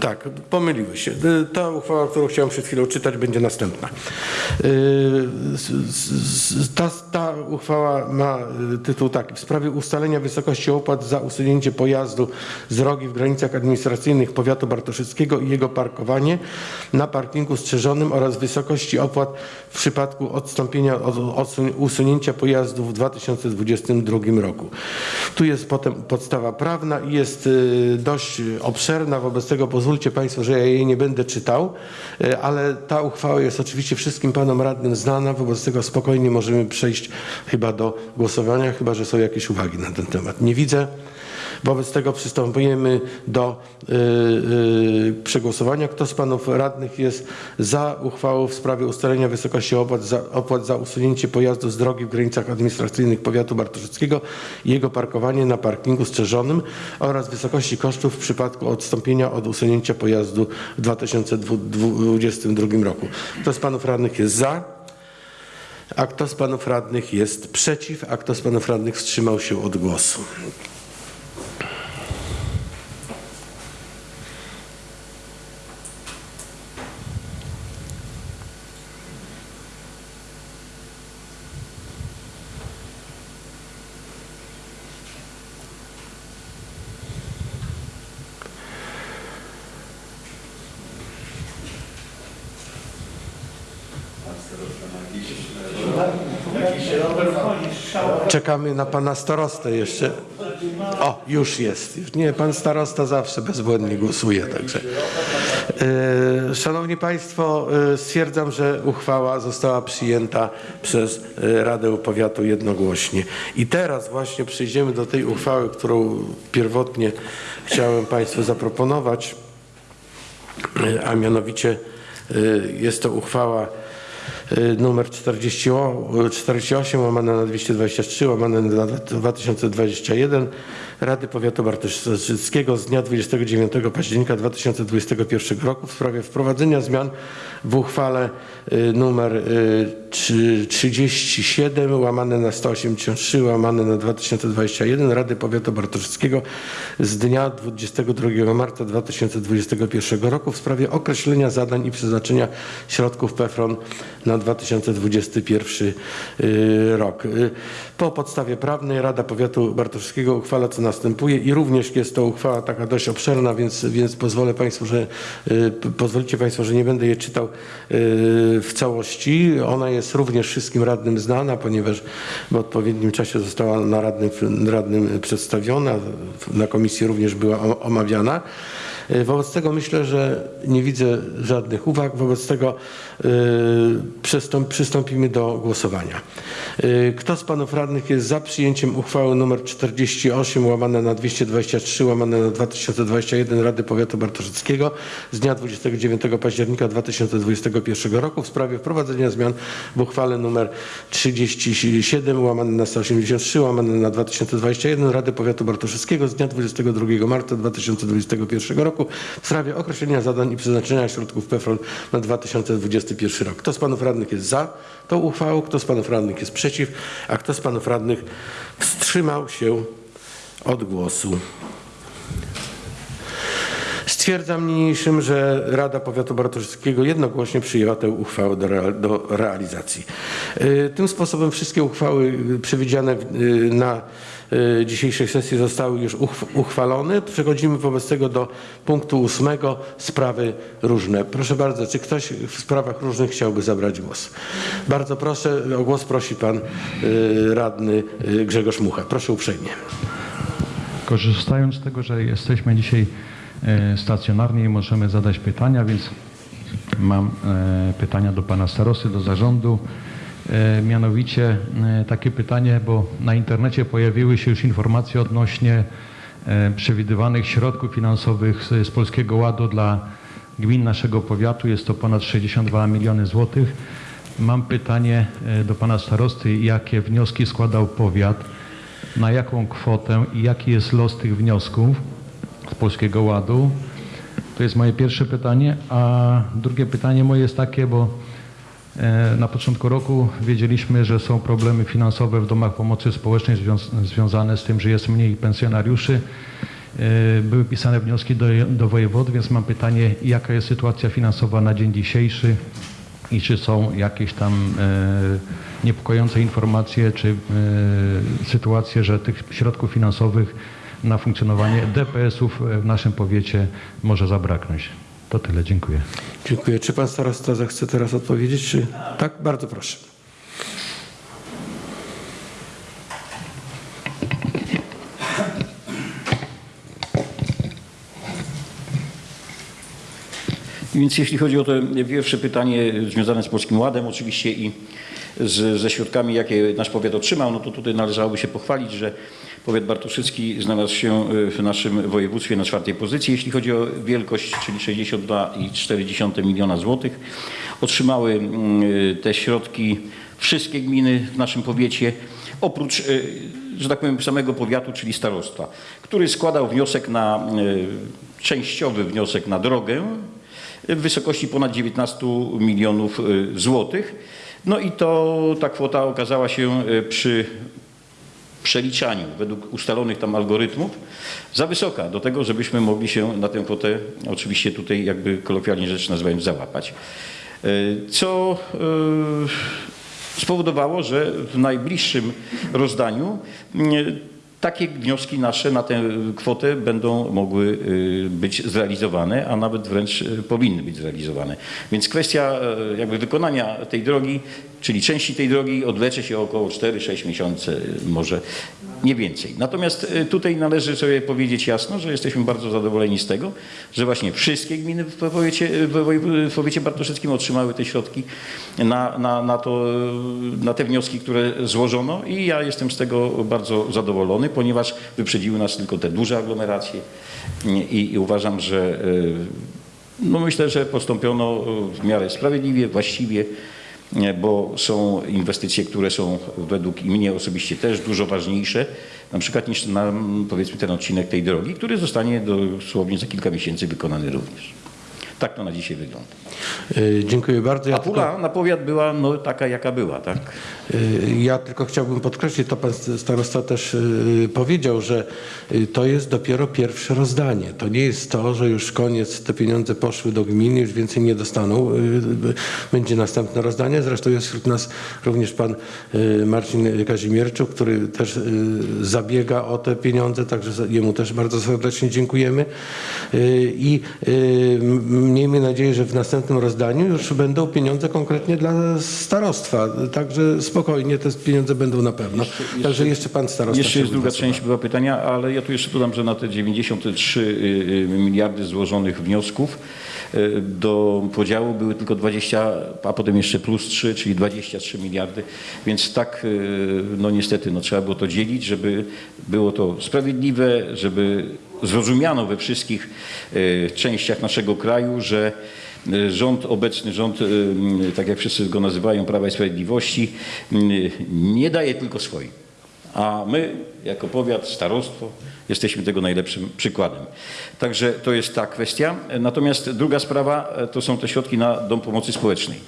tak, pomyliły się. Yy, Ta uchwała, którą chciałem przed chwilą czytać, będzie następna. S- Ta, ta uchwała ma tytuł taki: W sprawie ustalenia wysokości opłat za usunięcie pojazdu z drogi w granicach administracyjnych powiatu bartoszyckiego i jego parkowanie na parkingu strzeżonym oraz wysokości opłat w przypadku odstąpienia od usunięcia pojazdu w 2022 roku. Tu jest potem podstawa prawna i jest dość obszerna, wobec tego pozwólcie Państwo, że ja jej nie będę czytał, y, ale ta uchwała jest oczywiście wszystkim Panom Radnym znana, wobec tego spokojnie możemy przejść chyba do głosowania, chyba że są jakieś uwagi na ten temat. Nie widzę. Wobec tego przystępujemy do y, y, przegłosowania. Kto z panów radnych jest za uchwałą w sprawie ustalenia wysokości opłat za, opłat za usunięcie pojazdu z drogi w granicach administracyjnych powiatu bartoszyckiego i jego parkowanie na parkingu strzeżonym oraz wysokości kosztów w przypadku odstąpienia od usunięcia pojazdu w 2022 roku? Kto z panów radnych jest za? A kto z panów radnych jest przeciw? A kto z panów radnych wstrzymał się od głosu? Czekamy na pana starostę jeszcze. O, już jest. Nie, pan starosta zawsze bezbłędnie głosuje, także. E, Szanowni Państwo, e, stwierdzam, że uchwała została przyjęta przez e, Radę Powiatu jednogłośnie. I teraz właśnie przejdziemy do tej uchwały, którą pierwotnie chciałem Państwu zaproponować, a mianowicie jest to uchwała numer 40, o- 48 łamane na 223 łamane na 2021 Rady Powiatu Bartoszyckiego z dnia 29 października 2021 roku w sprawie wprowadzenia zmian w uchwale y, y, trzy- 37 łamane na 183 łamane na 2021 Rady Powiatu Bartoszyckiego z dnia 22 marca 2021 roku w sprawie określenia zadań i przeznaczenia środków PFRON na 2021 y, rok. Y, Po podstawie prawnej Rada Powiatu Bartoszyckiego uchwala co następuje i również jest to uchwała taka dość obszerna, więc, więc pozwolę Państwu, że y, pozwolicie Państwo, że nie będę jej czytał y, w całości. Ona jest również wszystkim radnym znana, ponieważ w odpowiednim czasie została na radnym, radnym przedstawiona, na komisji również była omawiana. Y, Wobec tego myślę, że nie widzę żadnych uwag, wobec tego przystąp, przystąpimy do głosowania. Y, Kto z panów radnych jest za przyjęciem uchwały nr 48 łamane na 223 łamane na 2021 Rady Powiatu Bartoszyckiego z dnia 29 października 2021 roku w sprawie wprowadzenia zmian w uchwale nr 37 łamane na 183 łamane na 2021 Rady Powiatu Bartoszyckiego z dnia 22 marca 2021 roku w sprawie określenia zadań i przeznaczenia środków PFRON na 2021 rok. Kto z panów radnych jest za tą uchwałą, kto z panów radnych jest przeciw, a kto z panów radnych wstrzymał się od głosu? Stwierdzam niniejszym, że Rada Powiatu Bartoszyckiego jednogłośnie przyjęła tę uchwałę do, rea- do realizacji. Y, Tym sposobem wszystkie uchwały y, przewidziane y, na dzisiejszej sesji zostały już uchw- uchwalone. Przechodzimy wobec tego do punktu ósmego, sprawy różne. Proszę bardzo, czy ktoś w sprawach różnych chciałby zabrać głos? Bardzo proszę, o głos prosi pan y, radny y, Grzegorz Mucha. Proszę uprzejmie. Korzystając z tego, że jesteśmy dzisiaj stacjonarnie i możemy zadać pytania, więc mam pytania do pana starosty, do zarządu. E, Mianowicie e, takie pytanie, bo na internecie pojawiły się już informacje odnośnie e, przewidywanych środków finansowych z, Polskiego Ładu dla gmin naszego powiatu. Jest to ponad 62 miliony złotych. Mam pytanie do pana starosty, jakie wnioski składał powiat, na jaką kwotę i jaki jest los tych wniosków z Polskiego Ładu. To jest moje pierwsze pytanie, a drugie pytanie moje jest takie, bo na początku roku wiedzieliśmy, że są problemy finansowe w domach pomocy społecznej związ- związane z tym, że jest mniej pensjonariuszy. E, Były pisane wnioski do, do więc mam pytanie, jaka jest sytuacja finansowa na dzień dzisiejszy i czy są jakieś tam e, niepokojące informacje, czy e, sytuacje, że tych środków finansowych na funkcjonowanie DPS-ów w naszym powiecie może zabraknąć. To tyle, dziękuję. Dziękuję. Czy pan starosta zechce teraz odpowiedzieć? Czy... Tak? Bardzo proszę. Więc jeśli chodzi o to pierwsze pytanie związane z Polskim Ładem oczywiście i z, ze środkami, jakie nasz powiat otrzymał, no to tutaj należałoby się pochwalić, że powiat bartoszycki znalazł się w naszym województwie na czwartej pozycji, jeśli chodzi o wielkość, czyli 62,4 miliona złotych. Otrzymały mm, te środki wszystkie gminy w naszym powiecie, oprócz, y, że tak powiem, samego powiatu, czyli starostwa, który składał wniosek na, częściowy wniosek na drogę, w wysokości ponad 19 milionów złotych. No i to ta kwota okazała się przy przeliczaniu według ustalonych tam algorytmów za wysoka do tego, żebyśmy mogli się na tę kwotę oczywiście tutaj jakby kolokwialnie rzecz nazywając załapać. Y, Co y, spowodowało, że w najbliższym rozdaniu takie wnioski nasze na tę kwotę będą mogły y, być zrealizowane, a nawet wręcz y, powinny być zrealizowane. Więc kwestia y, jakby wykonania tej drogi, czyli części tej drogi odwlecze się około 4-6 miesięcy, y, może nie więcej. Natomiast y, tutaj należy sobie powiedzieć jasno, że jesteśmy bardzo zadowoleni z tego, że właśnie wszystkie gminy w powiecie, w powiecie otrzymały te środki na, na, na, to, na te wnioski, które złożono i ja jestem z tego bardzo zadowolony, ponieważ wyprzedziły nas tylko te duże aglomeracje i, i uważam, że y, no myślę, że postąpiono w miarę sprawiedliwie, właściwie, nie, bo są inwestycje, które są według mnie osobiście też dużo ważniejsze, na przykład niż powiedzmy ten odcinek tej drogi, który zostanie dosłownie za kilka miesięcy wykonany również. Tak to na dzisiaj wygląda. Y, Dziękuję bardzo. Ja A pula na powiat była no, taka, jaka była, tak? Y, Ja tylko chciałbym podkreślić, to pan starosta też y, powiedział, że to jest dopiero pierwsze rozdanie. To nie jest to, że już koniec, te pieniądze poszły do gminy, już więcej nie dostaną. Będzie następne rozdanie. Zresztą jest wśród nas również pan Marcin Kazimierczuk, który też zabiega o te pieniądze, także jemu też bardzo serdecznie dziękujemy. I miejmy nadzieję, że w następnym rozdaniu już będą pieniądze konkretnie dla starostwa. Także spokojnie te pieniądze będą na pewno. Także jeszcze pan starosta. Jeszcze jest druga część była pytania, ale ja tu jeszcze dodam, że na te 93 y, y, miliardy złożonych wniosków y, do podziału były tylko 20, a potem jeszcze plus 3, czyli 23 miliardy, więc tak no niestety no, trzeba było to dzielić, żeby było to sprawiedliwe, żeby zrozumiano we wszystkich y, częściach naszego kraju, że y, rząd, obecny rząd, y, tak jak wszyscy go nazywają, Prawa i Sprawiedliwości, nie daje tylko swoim. A my, jako powiat, starostwo, jesteśmy tego najlepszym przykładem. Także to jest ta kwestia. Natomiast druga sprawa e, to są te środki na Dom Pomocy Społecznej.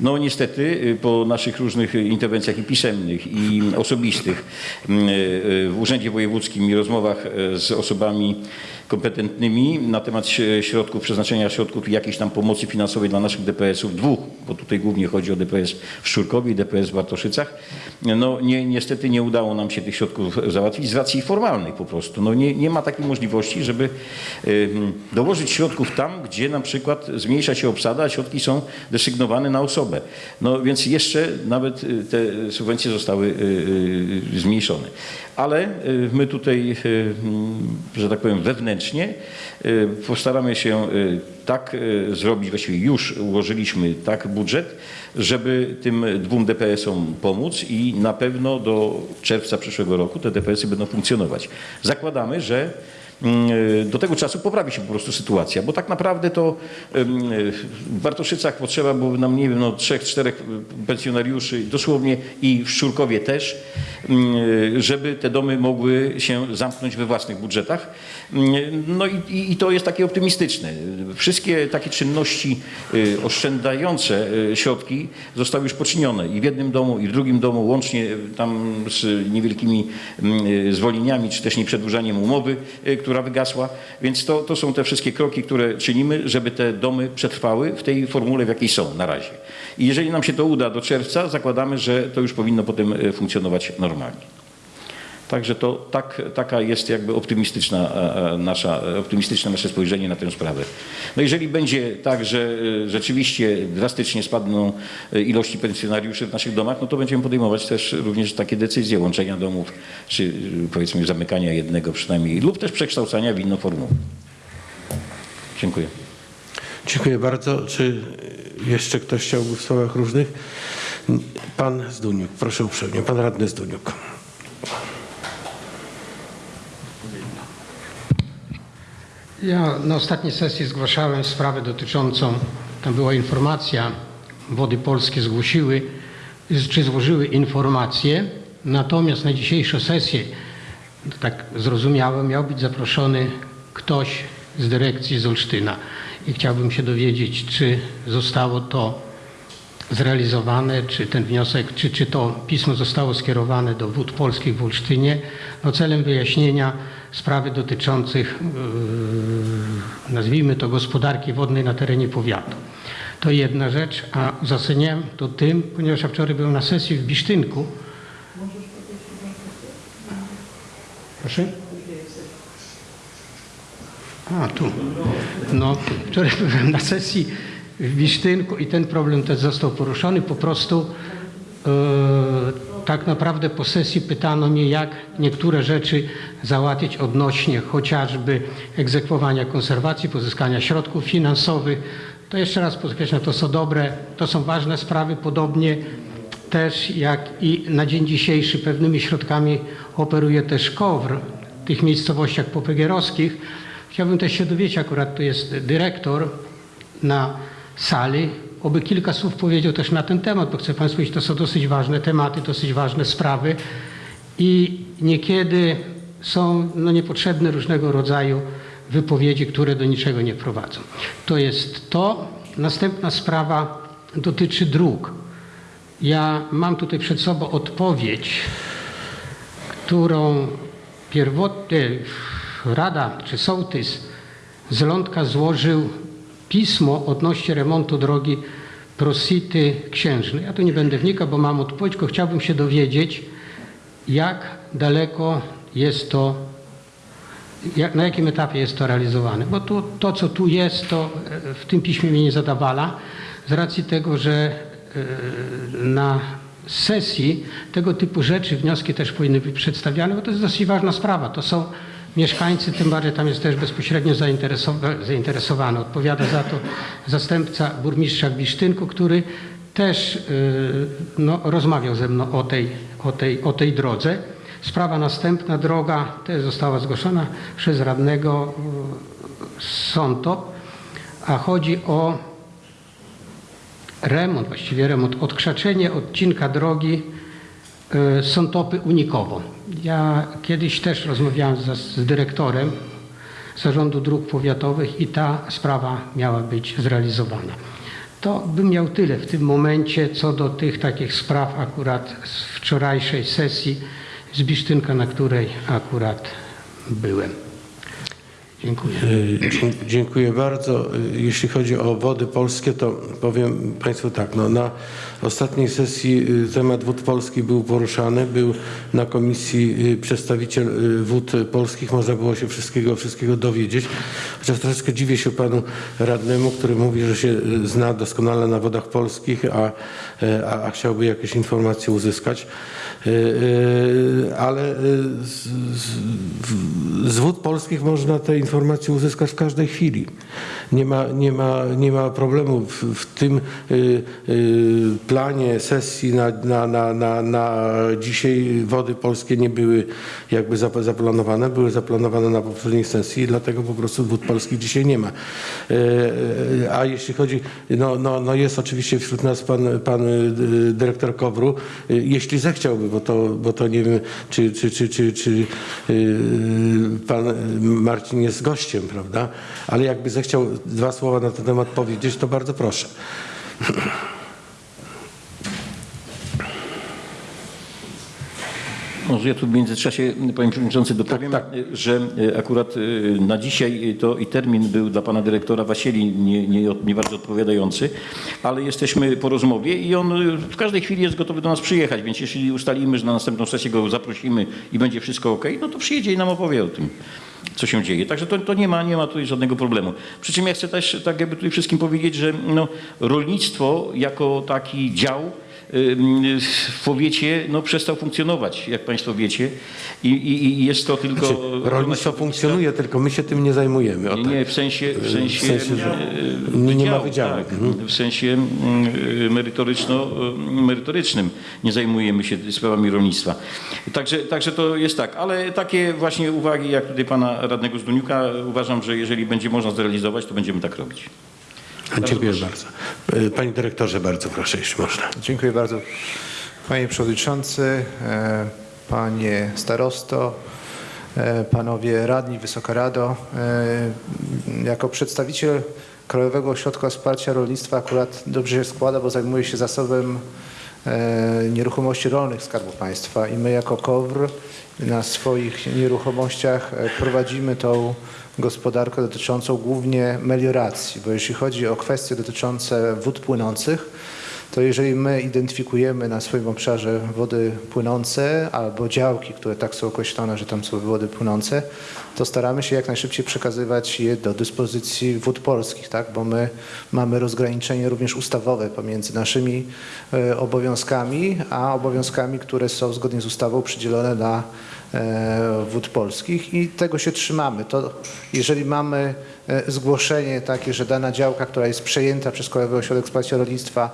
No niestety y, po naszych różnych interwencjach i pisemnych i osobistych mm, y, w Urzędzie Wojewódzkim i rozmowach e, z osobami kompetentnymi na temat środków, przeznaczenia środków i jakiejś tam pomocy finansowej dla naszych DPS-ów, dwóch, bo tutaj głównie chodzi o DPS w Szczurkowie i DPS w Bartoszycach. No nie, niestety nie udało nam się tych środków załatwić z racji formalnych po prostu. No nie, nie ma takiej możliwości, żeby ym, dołożyć środków tam, gdzie na przykład zmniejsza się obsada, a środki są desygnowane na osobę. No więc jeszcze nawet y, te subwencje zostały y, y, zmniejszone. Ale my tutaj, że tak powiem, wewnętrznie Postaramy się tak zrobić, właściwie już ułożyliśmy tak budżet, żeby tym dwóm DPS-om pomóc i na pewno do czerwca przyszłego roku te DPS-y będą funkcjonować. Zakładamy, że do tego czasu poprawi się po prostu sytuacja, bo tak naprawdę to w Bartoszycach potrzeba było nam, nie wiem, no trzech, czterech pensjonariuszy, dosłownie i w Szczurkowie też, mm, żeby te domy mogły się zamknąć we własnych budżetach. No i, i, to jest takie optymistyczne. Wszystkie takie czynności y, oszczędzające y, środki zostały już poczynione i w jednym domu, i w drugim domu, łącznie y, tam z niewielkimi mm, zwolnieniami, czy też nieprzedłużaniem umowy, która wygasła. Więc to, to są te wszystkie kroki, które czynimy, żeby te domy przetrwały w tej formule, w jakiej są na razie. I jeżeli nam się to uda do czerwca, zakładamy, że to już powinno potem funkcjonować normalnie. Także to tak, taka jest jakby optymistyczna e, e, nasza, e, optymistyczne nasze spojrzenie na tę sprawę. No jeżeli będzie tak, że rzeczywiście drastycznie spadną ilości pensjonariuszy w naszych domach, no to będziemy podejmować też również takie decyzje łączenia domów, czy powiedzmy zamykania jednego przynajmniej, lub też przekształcania w inną formułę. Dziękuję. Dziękuję bardzo. Czy jeszcze ktoś chciałby w słowach różnych? Pan Zduniuk, proszę uprzejmie. Pan radny Zduniuk. Ja na ostatniej sesji zgłaszałem sprawę dotyczącą, tam była informacja, Wody Polskie zgłosiły, czy złożyły informację, natomiast na dzisiejszą sesję, tak zrozumiałem, miał być zaproszony ktoś z dyrekcji z Olsztyna. I chciałbym się dowiedzieć, czy zostało to zrealizowane, czy ten wniosek, czy, czy to pismo zostało skierowane do Wód Polskich w Olsztynie, no celem wyjaśnienia sprawy dotyczących, yy, nazwijmy to, gospodarki wodnej na terenie powiatu. To jedna rzecz, a uzasadniałem to tym, ponieważ ja wczoraj byłem na sesji w Bisztynku. Proszę? A, tu. No, wczoraj byłem na sesji w Bisztynku i ten problem też został poruszony. Po prostu e, tak naprawdę po sesji pytano mnie, jak niektóre rzeczy załatwić odnośnie chociażby egzekwowania konserwacji, pozyskania środków finansowych. To jeszcze raz podkreślam, to są dobre, to są ważne sprawy, podobnie też jak i na dzień dzisiejszy pewnymi środkami operuje też KOWR w tych miejscowościach popegierowskich. Chciałbym też się dowiedzieć, akurat tu jest dyrektor na sali, oby kilka słów powiedział też na ten temat, bo chcę Państwu powiedzieć, to są dosyć ważne tematy, dosyć ważne sprawy i niekiedy są no, niepotrzebne różnego rodzaju wypowiedzi, które do niczego nie prowadzą. To jest to. Następna sprawa dotyczy dróg. Ja mam tutaj przed sobą odpowiedź, którą pierwotnie Rada czy Sołtys z Lądka złożył pismo odnośnie remontu drogi Prosity Księżnej. Ja tu nie będę wnikał, bo mam odpowiedź, tylko chciałbym się dowiedzieć, jak daleko jest to, jak, na jakim etapie jest to realizowane. Bo to, co tu jest, to e, w tym piśmie mnie nie zadawala, z racji tego, że e, na sesji tego typu rzeczy, wnioski też powinny być przedstawiane, bo to jest dosyć ważna sprawa. To są mieszkańcy, tym bardziej tam jest też bezpośrednio zainteresowa- zainteresowany. Odpowiada za to zastępca burmistrza Bisztynku, który też yy, no, rozmawiał ze mną o tej, o, tej, o tej drodze. Sprawa następna, droga też została zgłoszona przez radnego yy, Sątop, a chodzi o remont, właściwie remont, odkrzaczenie odcinka drogi y, Sątopy Unikowo. Ja kiedyś też rozmawiałem z, z dyrektorem Zarządu Dróg Powiatowych i ta sprawa miała być zrealizowana. To bym miał tyle w tym momencie co do tych takich spraw akurat z wczorajszej sesji z Bisztynka, na której akurat byłem. Dziękuję. Dzie- Dziękuję bardzo. Y, Jeśli chodzi o wody polskie, to powiem Państwu tak. No, na ostatniej sesji y, temat wód polskich był poruszany. Był na komisji przedstawiciel wód polskich. Można było się wszystkiego, wszystkiego dowiedzieć. Chociaż troszeczkę dziwię się panu radnemu, który mówi, że się zna doskonale na wodach polskich, a, a, a chciałby jakieś informacje uzyskać. Ale z, z, z wód polskich można te informacje informację uzyskać w każdej chwili. Nie ma, nie ma, nie ma problemu w, w tym y, y, planie sesji na, na, na, na, na dzisiaj wody polskie nie były jakby zap- zaplanowane, były zaplanowane na poprzedniej sesji, dlatego po prostu wód polskich dzisiaj nie ma. Y, A jeśli chodzi, no, no, no jest oczywiście wśród nas pan, pan y, dyrektor Kowru, y, jeśli zechciałby, bo to, bo to nie wiem, czy, czy, czy, czy, czy y, pan Marcin jest gościem, prawda? Ale jakby zechciał dwa słowa na ten temat powiedzieć, to bardzo proszę. Może ja tu w międzyczasie, panie przewodniczący, dopowiem, tak. że e, akurat e, na dzisiaj to i termin był dla pana dyrektora Wasieli nie, nie, nie bardzo odpowiadający, ale jesteśmy po rozmowie i on e, w każdej chwili jest gotowy do nas przyjechać, więc jeśli ustalimy, że na następną sesję go zaprosimy i będzie wszystko ok, no to przyjedzie i nam opowie o tym co się dzieje. Także to, to nie, ma, nie ma tutaj żadnego problemu. Przy czym ja chcę też tak jakby tutaj wszystkim powiedzieć, że no, rolnictwo jako taki dział w powiecie no, przestał funkcjonować, jak Państwo wiecie. I, i, i jest to tylko... Znaczy, rolnictwo funkcjonuje, tylko my się tym nie zajmujemy. Nie, tak. nie, w sensie, w sensie, sensie, że e, nie- nie ma wydziału. Tak, Mhm. w sensie mm, merytoryczno, e, merytorycznym nie zajmujemy się sprawami rolnictwa. Także, także to jest tak, ale takie właśnie uwagi jak tutaj pana radnego Zduniuka uważam, że jeżeli będzie można zrealizować, to będziemy tak robić. Dziękuję bardzo. Y, Panie dyrektorze, bardzo proszę, jeśli można. Dziękuję bardzo. Panie Przewodniczący, e, Panie Starosto, e, Panowie Radni, Wysoka Rado. e, Jako przedstawiciel Krajowego Ośrodka Wsparcia Rolnictwa akurat dobrze się składa, bo zajmuję się zasobem e, nieruchomości rolnych Skarbu Państwa i my jako KOWR na swoich nieruchomościach e, prowadzimy tą gospodarkę dotyczącą głównie melioracji, bo jeśli chodzi o kwestie dotyczące wód płynących, to jeżeli my identyfikujemy na swoim obszarze wody płynące albo działki, które tak są określone, że tam są wody płynące, to staramy się jak najszybciej przekazywać je do dyspozycji wód polskich, tak? bo my mamy rozgraniczenie również ustawowe pomiędzy naszymi e, obowiązkami, a obowiązkami, które są zgodnie z ustawą przydzielone e, wód polskich i tego się trzymamy. To jeżeli mamy e, zgłoszenie takie, że dana działka, która jest przejęta przez Krajowy Ośrodek Wsparcia Rolnictwa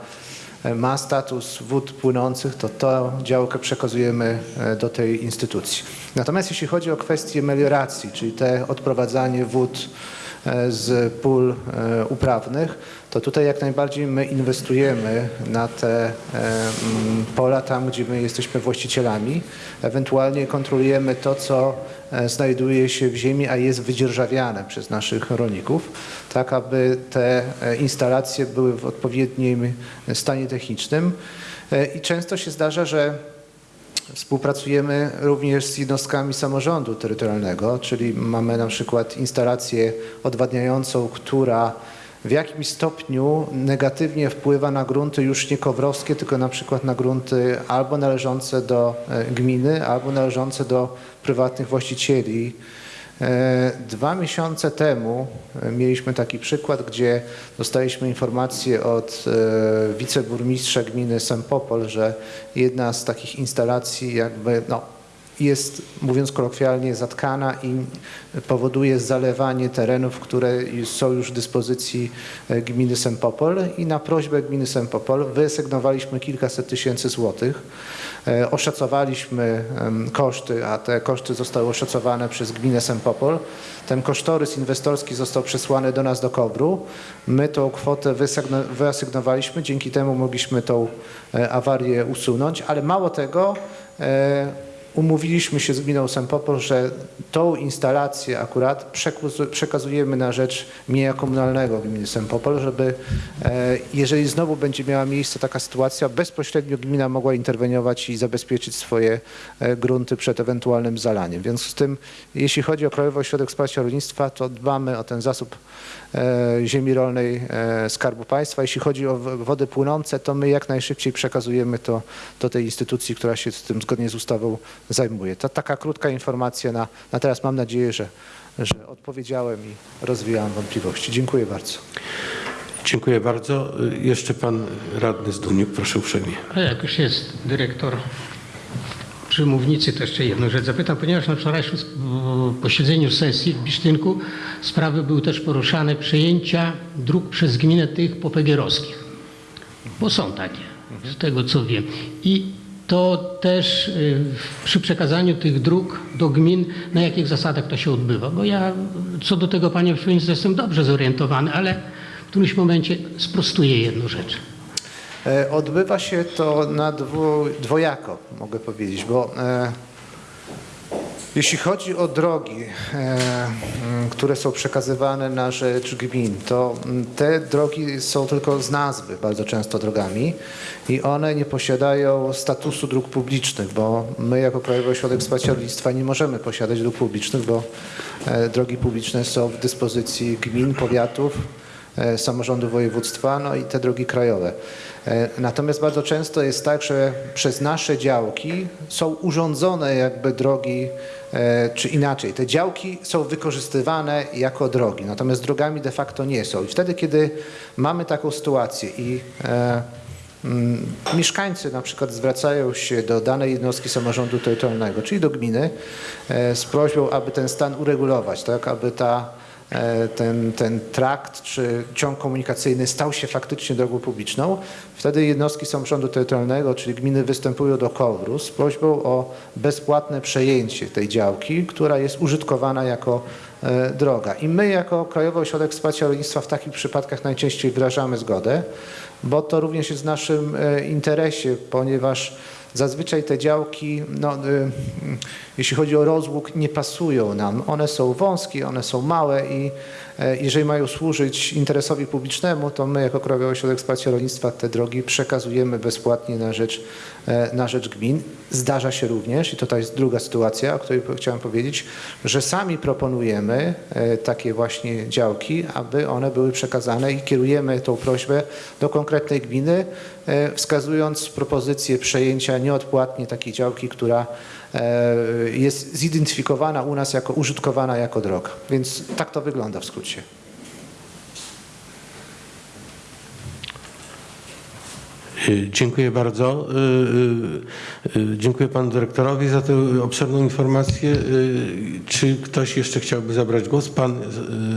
e, ma status wód płynących, to tę działkę przekazujemy e, do tej instytucji. Natomiast jeśli chodzi o kwestię melioracji, czyli te odprowadzanie wód e, z pól e, uprawnych, to tutaj jak najbardziej my inwestujemy na te e, pola tam, gdzie my jesteśmy właścicielami. Ewentualnie kontrolujemy to, co e, znajduje się w ziemi, a jest wydzierżawiane przez naszych rolników, tak aby te e, instalacje były w odpowiednim stanie technicznym. E, I często się zdarza, że Współpracujemy również z jednostkami samorządu terytorialnego, czyli mamy na przykład instalację odwadniającą, która w jakimś stopniu negatywnie wpływa na grunty już nie kowrowskie, tylko na przykład na grunty albo należące do e, gminy, albo należące do prywatnych właścicieli. E, Dwa miesiące temu e, mieliśmy taki przykład, gdzie dostaliśmy informację od e, wiceburmistrza gminy Sempopol, że jedna z takich instalacji jakby no, jest, mówiąc kolokwialnie, zatkana i powoduje zalewanie terenów, które są już w dyspozycji e, gminy Sempopol i na prośbę gminy Sempopol wyasygnowaliśmy kilkaset tysięcy złotych. E, Oszacowaliśmy koszty, a te koszty zostały oszacowane przez gminę Sempopol. Ten kosztorys inwestorski został przesłany do nas do KOWR-u. My tą kwotę wyasygnowaliśmy, dzięki temu mogliśmy tą e, awarię usunąć, ale mało tego, umówiliśmy się z gminą Sempopol, że tą instalację akurat przekazujemy na rzecz mienia komunalnego gminy Sempopol, żeby e, jeżeli znowu będzie miała miejsce taka sytuacja, bezpośrednio gmina mogła interweniować i zabezpieczyć swoje e, grunty przed ewentualnym zalaniem. W związku z tym, jeśli chodzi o Krajowy Ośrodek Wsparcia Rolnictwa, to dbamy o ten zasób ziemi rolnej e, Skarbu Państwa. Jeśli chodzi o wody płynące, to my jak najszybciej przekazujemy to do tej instytucji, która się z tym zgodnie z ustawą zajmuje. To taka krótka informacja na, na teraz. Mam nadzieję, że, że odpowiedziałem i rozwijałem wątpliwości. Dziękuję bardzo. Dziękuję bardzo. Jeszcze pan radny Zduniuk, proszę uprzejmie. A jak już jest dyrektor przy mównicy to jeszcze jedną rzecz zapytam, ponieważ na wczorajszym posiedzeniu sesji w Bisztynku sprawy były też poruszane przejęcia dróg przez gminę tych popegierowskich. Bo są takie, z tego co wiem. I to też y, przy przekazaniu tych dróg do gmin, na jakich zasadach to się odbywa. Bo ja co do tego, panie przewodniczący, jestem dobrze zorientowany, ale w którymś momencie sprostuję jedną rzecz. E, Odbywa się to na dwu, dwojako, mogę powiedzieć, bo e, jeśli chodzi o drogi, e, które są przekazywane na rzecz gmin, to te drogi są tylko z nazwy bardzo często drogami i one nie posiadają statusu dróg publicznych, bo my jako Krajowy Ośrodek Wsparcia Rolnictwa nie możemy posiadać dróg publicznych, bo drogi publiczne są w dyspozycji gmin, powiatów, samorządu województwa, no i te drogi krajowe. E, Natomiast bardzo często jest tak, że przez nasze działki są urządzone jakby drogi, e, czy inaczej, te działki są wykorzystywane jako drogi, natomiast drogami de facto nie są. I wtedy, kiedy mamy taką sytuację i e, mm, mieszkańcy na przykład zwracają się do danej jednostki samorządu terytorialnego, czyli do gminy, e, z prośbą, aby ten stan uregulować, tak, aby ta e, ten, ten trakt czy ciąg komunikacyjny stał się faktycznie drogą publiczną, wtedy jednostki samorządu terytorialnego, czyli gminy występują do KOWR-u z prośbą o bezpłatne przejęcie tej działki, która jest użytkowana jako e, droga. I my jako Krajowy Ośrodek Wsparcia Rolnictwa w takich przypadkach najczęściej wyrażamy zgodę, bo to również jest w naszym e, interesie, ponieważ Zazwyczaj te działki, no, y, jeśli chodzi o rozłóg, nie pasują nam. One są wąskie, one są małe i jeżeli mają służyć interesowi publicznemu, to my jako Krajowy Ośrodek Wsparcia Rolnictwa te drogi przekazujemy bezpłatnie na rzecz, e, na rzecz gmin. Zdarza się również, i to jest druga sytuacja, o której chciałem powiedzieć, że sami proponujemy e, takie właśnie działki, aby one były przekazane i kierujemy tą prośbę do konkretnej gminy, e, wskazując propozycję przejęcia nieodpłatnie takiej działki, która e, jest zidentyfikowana u nas jako użytkowana jako droga. Więc tak to wygląda w skrócie. Y, Dziękuję bardzo. Y, Dziękuję panu dyrektorowi za tę obszerną informację. Czy ktoś jeszcze chciałby zabrać głos? Pan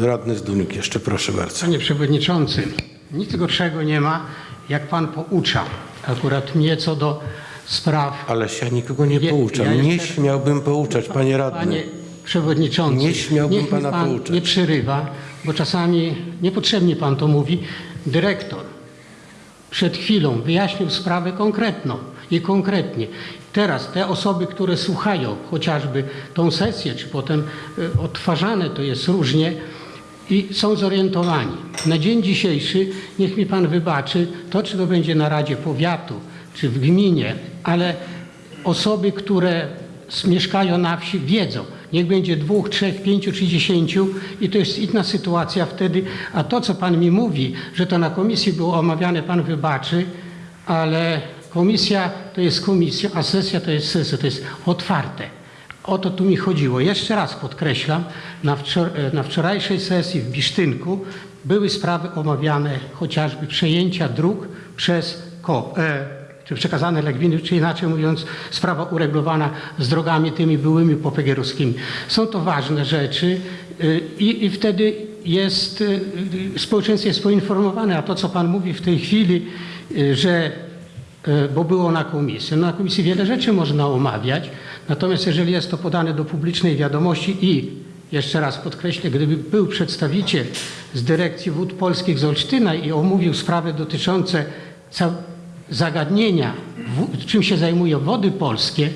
radny Zduniuk jeszcze, proszę bardzo. Panie Przewodniczący, nic gorszego nie ma, jak Pan poucza akurat mnie co do spraw. Ależ ja nikogo nie Je- pouczam. ja Nie jeszcze- śmiałbym pouczać, panie radny. Panie Przewodniczący, Nie śmiałbym niech pana Pan pouczać. nie przerywa, bo czasami niepotrzebnie Pan to mówi. Dyrektor przed chwilą wyjaśnił sprawę konkretną i konkretnie. Teraz te osoby, które słuchają chociażby tą sesję, czy potem y, odtwarzane to jest różnie i są zorientowani. Na dzień dzisiejszy, niech mi Pan wybaczy, to czy to będzie na Radzie Powiatu, czy w gminie, ale osoby, które mieszkają na wsi wiedzą, niech będzie dwóch, trzech, pięciu czy dziesięciu i to jest inna sytuacja wtedy, a to co Pan mi mówi, że to na komisji było omawiane, Pan wybaczy, ale komisja to jest komisja, a sesja to jest sesja, to jest otwarte. O to tu mi chodziło. Jeszcze raz podkreślam, na, wczor- e, na wczorajszej sesji w Bisztynku były sprawy omawiane, chociażby przejęcia dróg przez KOP, e, czy przekazane dla gminy, czy inaczej mówiąc, sprawa uregulowana z drogami tymi byłymi popegierowskimi. Są to ważne rzeczy y, i, i wtedy jest, y, społeczeństwo jest poinformowane, a to, co Pan mówi w tej chwili, y, że bo było na komisji. No, na komisji wiele rzeczy można omawiać, natomiast jeżeli jest to podane do publicznej wiadomości i jeszcze raz podkreślę, gdyby był przedstawiciel z Dyrekcji Wód Polskich z Olsztyna i omówił sprawy dotyczące zagadnienia, czym się zajmują wody polskie,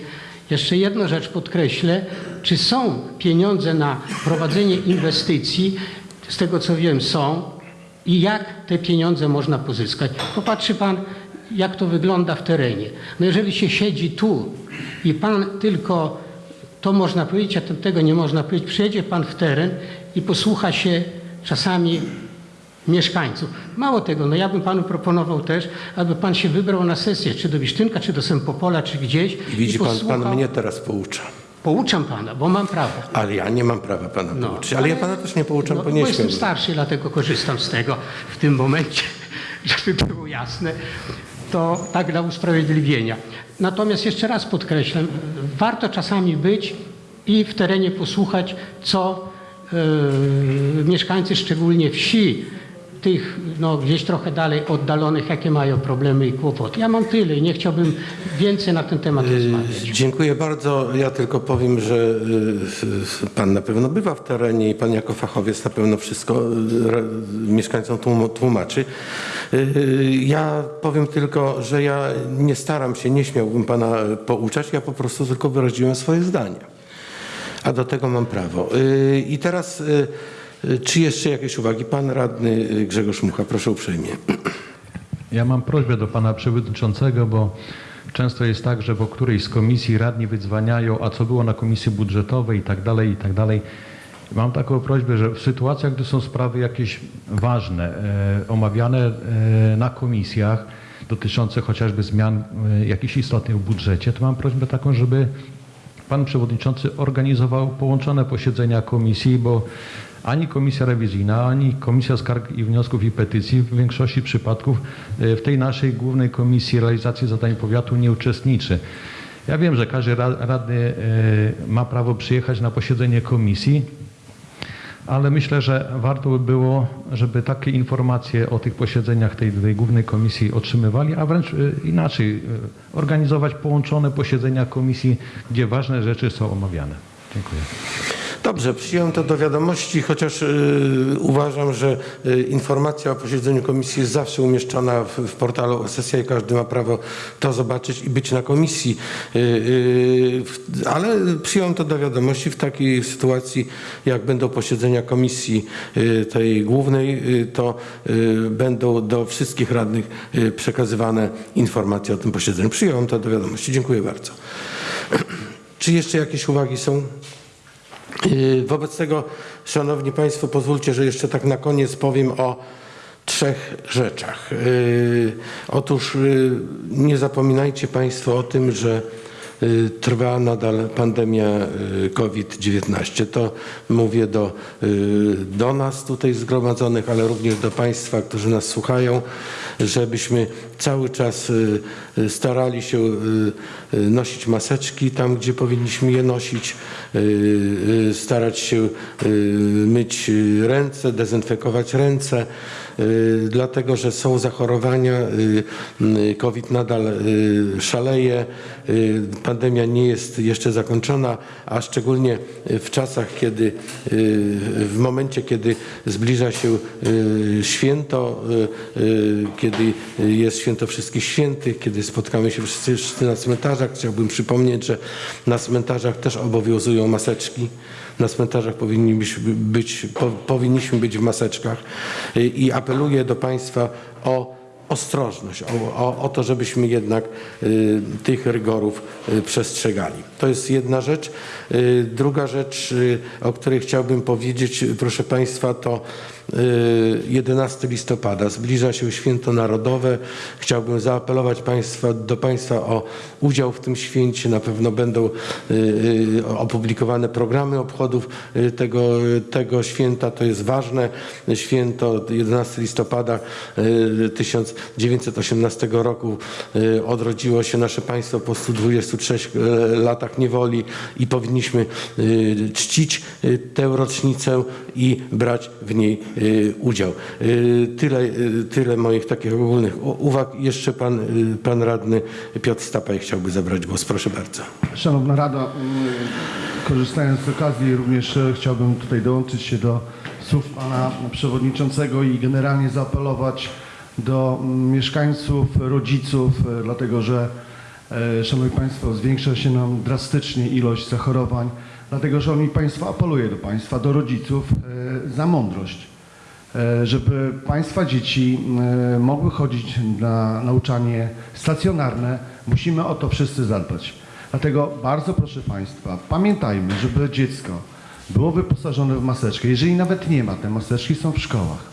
jeszcze jedną rzecz podkreślę, czy są pieniądze na prowadzenie inwestycji, z tego co wiem są, i jak te pieniądze można pozyskać. Popatrzy Pan, jak to wygląda w terenie. No jeżeli się siedzi tu i Pan tylko, to można powiedzieć, a tego nie można powiedzieć, przyjedzie Pan w teren i posłucha się czasami mieszkańców. Mało tego, no ja bym Panu proponował też, aby Pan się wybrał na sesję, czy do Wisztynka, czy do Sempopola, czy gdzieś. I widzi pan, posłuchał. pan mnie teraz poucza. Pouczam Pana, bo mam prawo. Ale ja nie mam prawa pana No, pouczyć. Ale ja pana też nie pouczam, no, bo bo nie jestem śmiałbym. starszy, dlatego korzystam z tego w tym momencie, żeby było jasne. to tak dla usprawiedliwienia. Natomiast jeszcze raz podkreślam, warto czasami być i w terenie posłuchać, co e, mieszkańcy szczególnie wsi, tych no, gdzieś trochę dalej oddalonych, jakie mają problemy i kłopoty. Ja mam tyle i nie chciałbym więcej na ten temat rozmawiać. Dziękuję bardzo. Ja tylko powiem, że y, pan na pewno bywa w terenie i pan jako fachowiec na pewno wszystko y, mieszkańcom tłum- tłumaczy. Y, Ja powiem tylko, że ja nie staram się, nie śmiałbym pana pouczać, ja po prostu tylko wyraziłem swoje zdania. A do tego mam prawo. Y, I teraz, y, y, czy jeszcze jakieś uwagi? Pan radny y, Grzegorz Mucha, proszę uprzejmie. Ja mam prośbę do pana przewodniczącego, bo często jest tak, że po którejś z komisji radni wydzwaniają, a co było na komisji budżetowej i tak dalej, i tak dalej. Mam taką prośbę, że w sytuacjach, gdy są sprawy jakieś ważne, e, omawiane e, na komisjach, dotyczące chociażby zmian e, jakichś istotnych w budżecie, to mam prośbę taką, żeby Pan Przewodniczący organizował połączone posiedzenia komisji, bo ani Komisja Rewizyjna, ani Komisja Skarg i Wniosków i Petycji w większości przypadków e, w tej naszej głównej Komisji Realizacji Zadań Powiatu nie uczestniczy. Ja wiem, że każdy ra- radny e, ma prawo przyjechać na posiedzenie komisji, ale myślę, że warto by było, żeby takie informacje o tych posiedzeniach tej, tej głównej komisji otrzymywali, a wręcz y, inaczej, organizować połączone posiedzenia komisji, gdzie ważne rzeczy są omawiane. Dziękuję. Dobrze, przyjąłem to do wiadomości, chociaż y, uważam, że y, informacja o posiedzeniu komisji jest zawsze umieszczona w, w portalu sesja i każdy ma prawo to zobaczyć i być na komisji. Y, y, ale przyjąłem to do wiadomości w takiej sytuacji, jak będą posiedzenia komisji y, tej głównej, y, to będą do wszystkich radnych przekazywane informacje o tym posiedzeniu. Przyjąłem to do wiadomości. Dziękuję bardzo. Czy jeszcze jakieś uwagi są? Yy, Wobec tego, Szanowni Państwo, pozwólcie, że jeszcze tak na koniec powiem o trzech rzeczach. Yy, Otóż yy, nie zapominajcie Państwo o tym, że trwa nadal pandemia yy, COVID-19. To mówię do, yy, do nas tutaj zgromadzonych, ale również do Państwa, którzy nas słuchają, żebyśmy cały czas starali się nosić maseczki tam, gdzie powinniśmy je nosić, starać się myć ręce, dezynfekować ręce, dlatego że są zachorowania, yy, yy, COVID nadal szaleje, pandemia nie jest jeszcze zakończona, a szczególnie w czasach, kiedy w momencie, kiedy zbliża się święto, kiedy jest święto wszystkich świętych, kiedy spotkamy się wszyscy na cmentarzach. Chciałbym przypomnieć, że na cmentarzach też obowiązują maseczki. Na cmentarzach powinniśmy być, po, powinniśmy być w maseczkach i apeluję do Państwa o ostrożność, o, o, o to, żebyśmy jednak y, tych rygorów y, przestrzegali. To jest jedna rzecz. Y, druga rzecz, y, o której chciałbym powiedzieć, y, proszę Państwa, to 11 listopada. Zbliża się święto narodowe. Chciałbym zaapelować państwa, do Państwa o udział w tym święcie. Na pewno będą y, y, opublikowane programy obchodów y, tego, tego święta. To jest ważne święto. 11 listopada y, 1918 roku y, odrodziło się nasze państwo po 123 y, latach niewoli i powinniśmy y, czcić y, tę rocznicę i brać w niej y, udział. Y, Tyle, y, tyle moich takich ogólnych uwag. Jeszcze pan, y, pan radny Piotr Stapaj chciałby zabrać głos. Proszę bardzo. Szanowna Rado, mm, korzystając z okazji również e, chciałbym tutaj dołączyć się do słów Pana Przewodniczącego i generalnie zaapelować do mm, mieszkańców, rodziców, e, dlatego że, e, Szanowni Państwo, zwiększa się nam drastycznie ilość zachorowań, dlatego Szanowni Państwo, apeluję do Państwa, do rodziców za mądrość żeby Państwa dzieci e, mogły chodzić na nauczanie stacjonarne, musimy o to wszyscy zadbać. Dlatego bardzo proszę Państwa, pamiętajmy, żeby dziecko było wyposażone w maseczkę. Jeżeli nawet nie ma, te maseczki są w szkołach.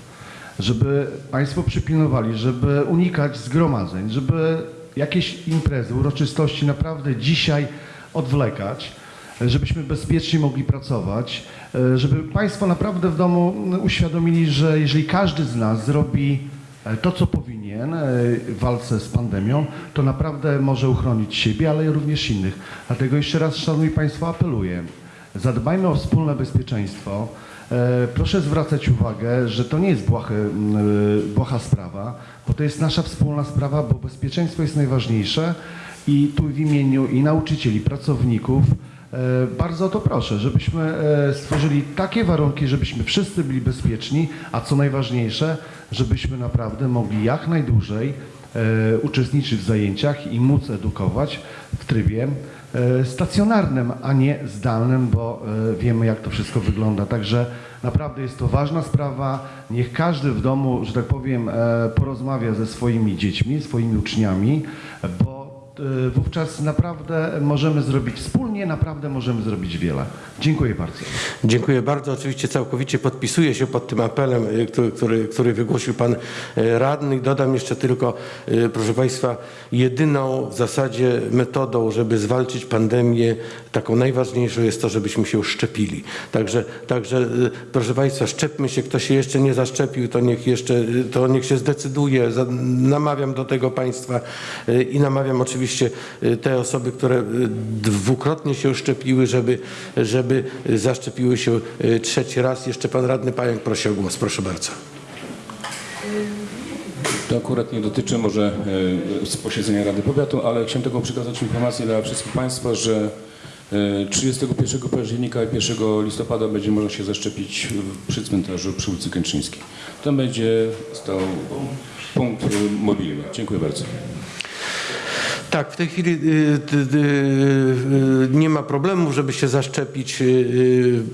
Żeby Państwo przypilnowali, żeby unikać zgromadzeń, żeby jakieś imprezy, uroczystości naprawdę dzisiaj odwlekać żebyśmy bezpiecznie mogli pracować, e, żeby Państwo naprawdę w domu uświadomili, że jeżeli każdy z nas zrobi e, to, co powinien e, w walce z pandemią, to naprawdę może uchronić siebie, ale również innych. Dlatego jeszcze raz, Szanowni Państwo, apeluję, zadbajmy o wspólne bezpieczeństwo. Proszę zwracać uwagę, że to nie jest e, błaha sprawa, bo to jest nasza wspólna sprawa, bo bezpieczeństwo jest najważniejsze i tu w imieniu i nauczycieli, pracowników bardzo o to proszę, żebyśmy e, stworzyli takie warunki, żebyśmy wszyscy byli bezpieczni, a co najważniejsze, żebyśmy naprawdę mogli jak najdłużej e, uczestniczyć w zajęciach i móc edukować w trybie e, stacjonarnym, a nie zdalnym, bo e, wiemy jak to wszystko wygląda. Także naprawdę jest to ważna sprawa. Niech każdy w domu, że tak powiem, e, porozmawia ze swoimi dziećmi, swoimi uczniami, bo e, wówczas naprawdę możemy zrobić wspólnie, naprawdę możemy zrobić wiele. Dziękuję bardzo. Dziękuję bardzo. Oczywiście całkowicie podpisuję się pod tym apelem, y, który, który, który wygłosił Pan y, Radny. Dodam jeszcze tylko, y, proszę Państwa, jedyną w zasadzie metodą, żeby zwalczyć pandemię, taką najważniejszą jest to, żebyśmy się szczepili. Także, także y, proszę Państwa, szczepmy się. Kto się jeszcze nie zaszczepił, to niech jeszcze, y, to niech się zdecyduje. Namawiam do tego Państwa y, i namawiam oczywiście y, te osoby, które y, dwukrotnie się szczepiły, żeby, żeby zaszczepiły się y, trzeci raz. Jeszcze Pan Radny Pająk prosi o głos. Proszę bardzo. To akurat nie dotyczy może z posiedzenia Rady Powiatu, ale chciałem tylko przekazać informację dla wszystkich Państwa, że e, 31 października i 1 listopada będzie można się zaszczepić przy cmentarzu przy ulicy Kętrzyńskiej. Tam będzie stał punkt mobilny. Dziękuję bardzo. Tak, w tej chwili y, y, y, nie ma problemu, żeby się zaszczepić.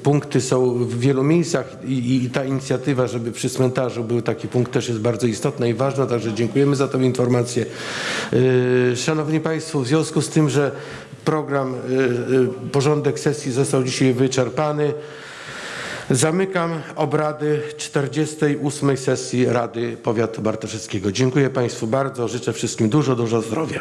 Punkty są w wielu miejscach i, ta inicjatywa, żeby przy cmentarzu był taki punkt też jest bardzo istotna i ważna, także dziękujemy za tę informację. Szanowni Państwo, w związku z tym, że program, porządek sesji został dzisiaj wyczerpany, Zamykam obrady 48. sesji Rady Powiatu Bartoszewskiego. Dziękuję Państwu bardzo. Życzę wszystkim dużo, dużo zdrowia.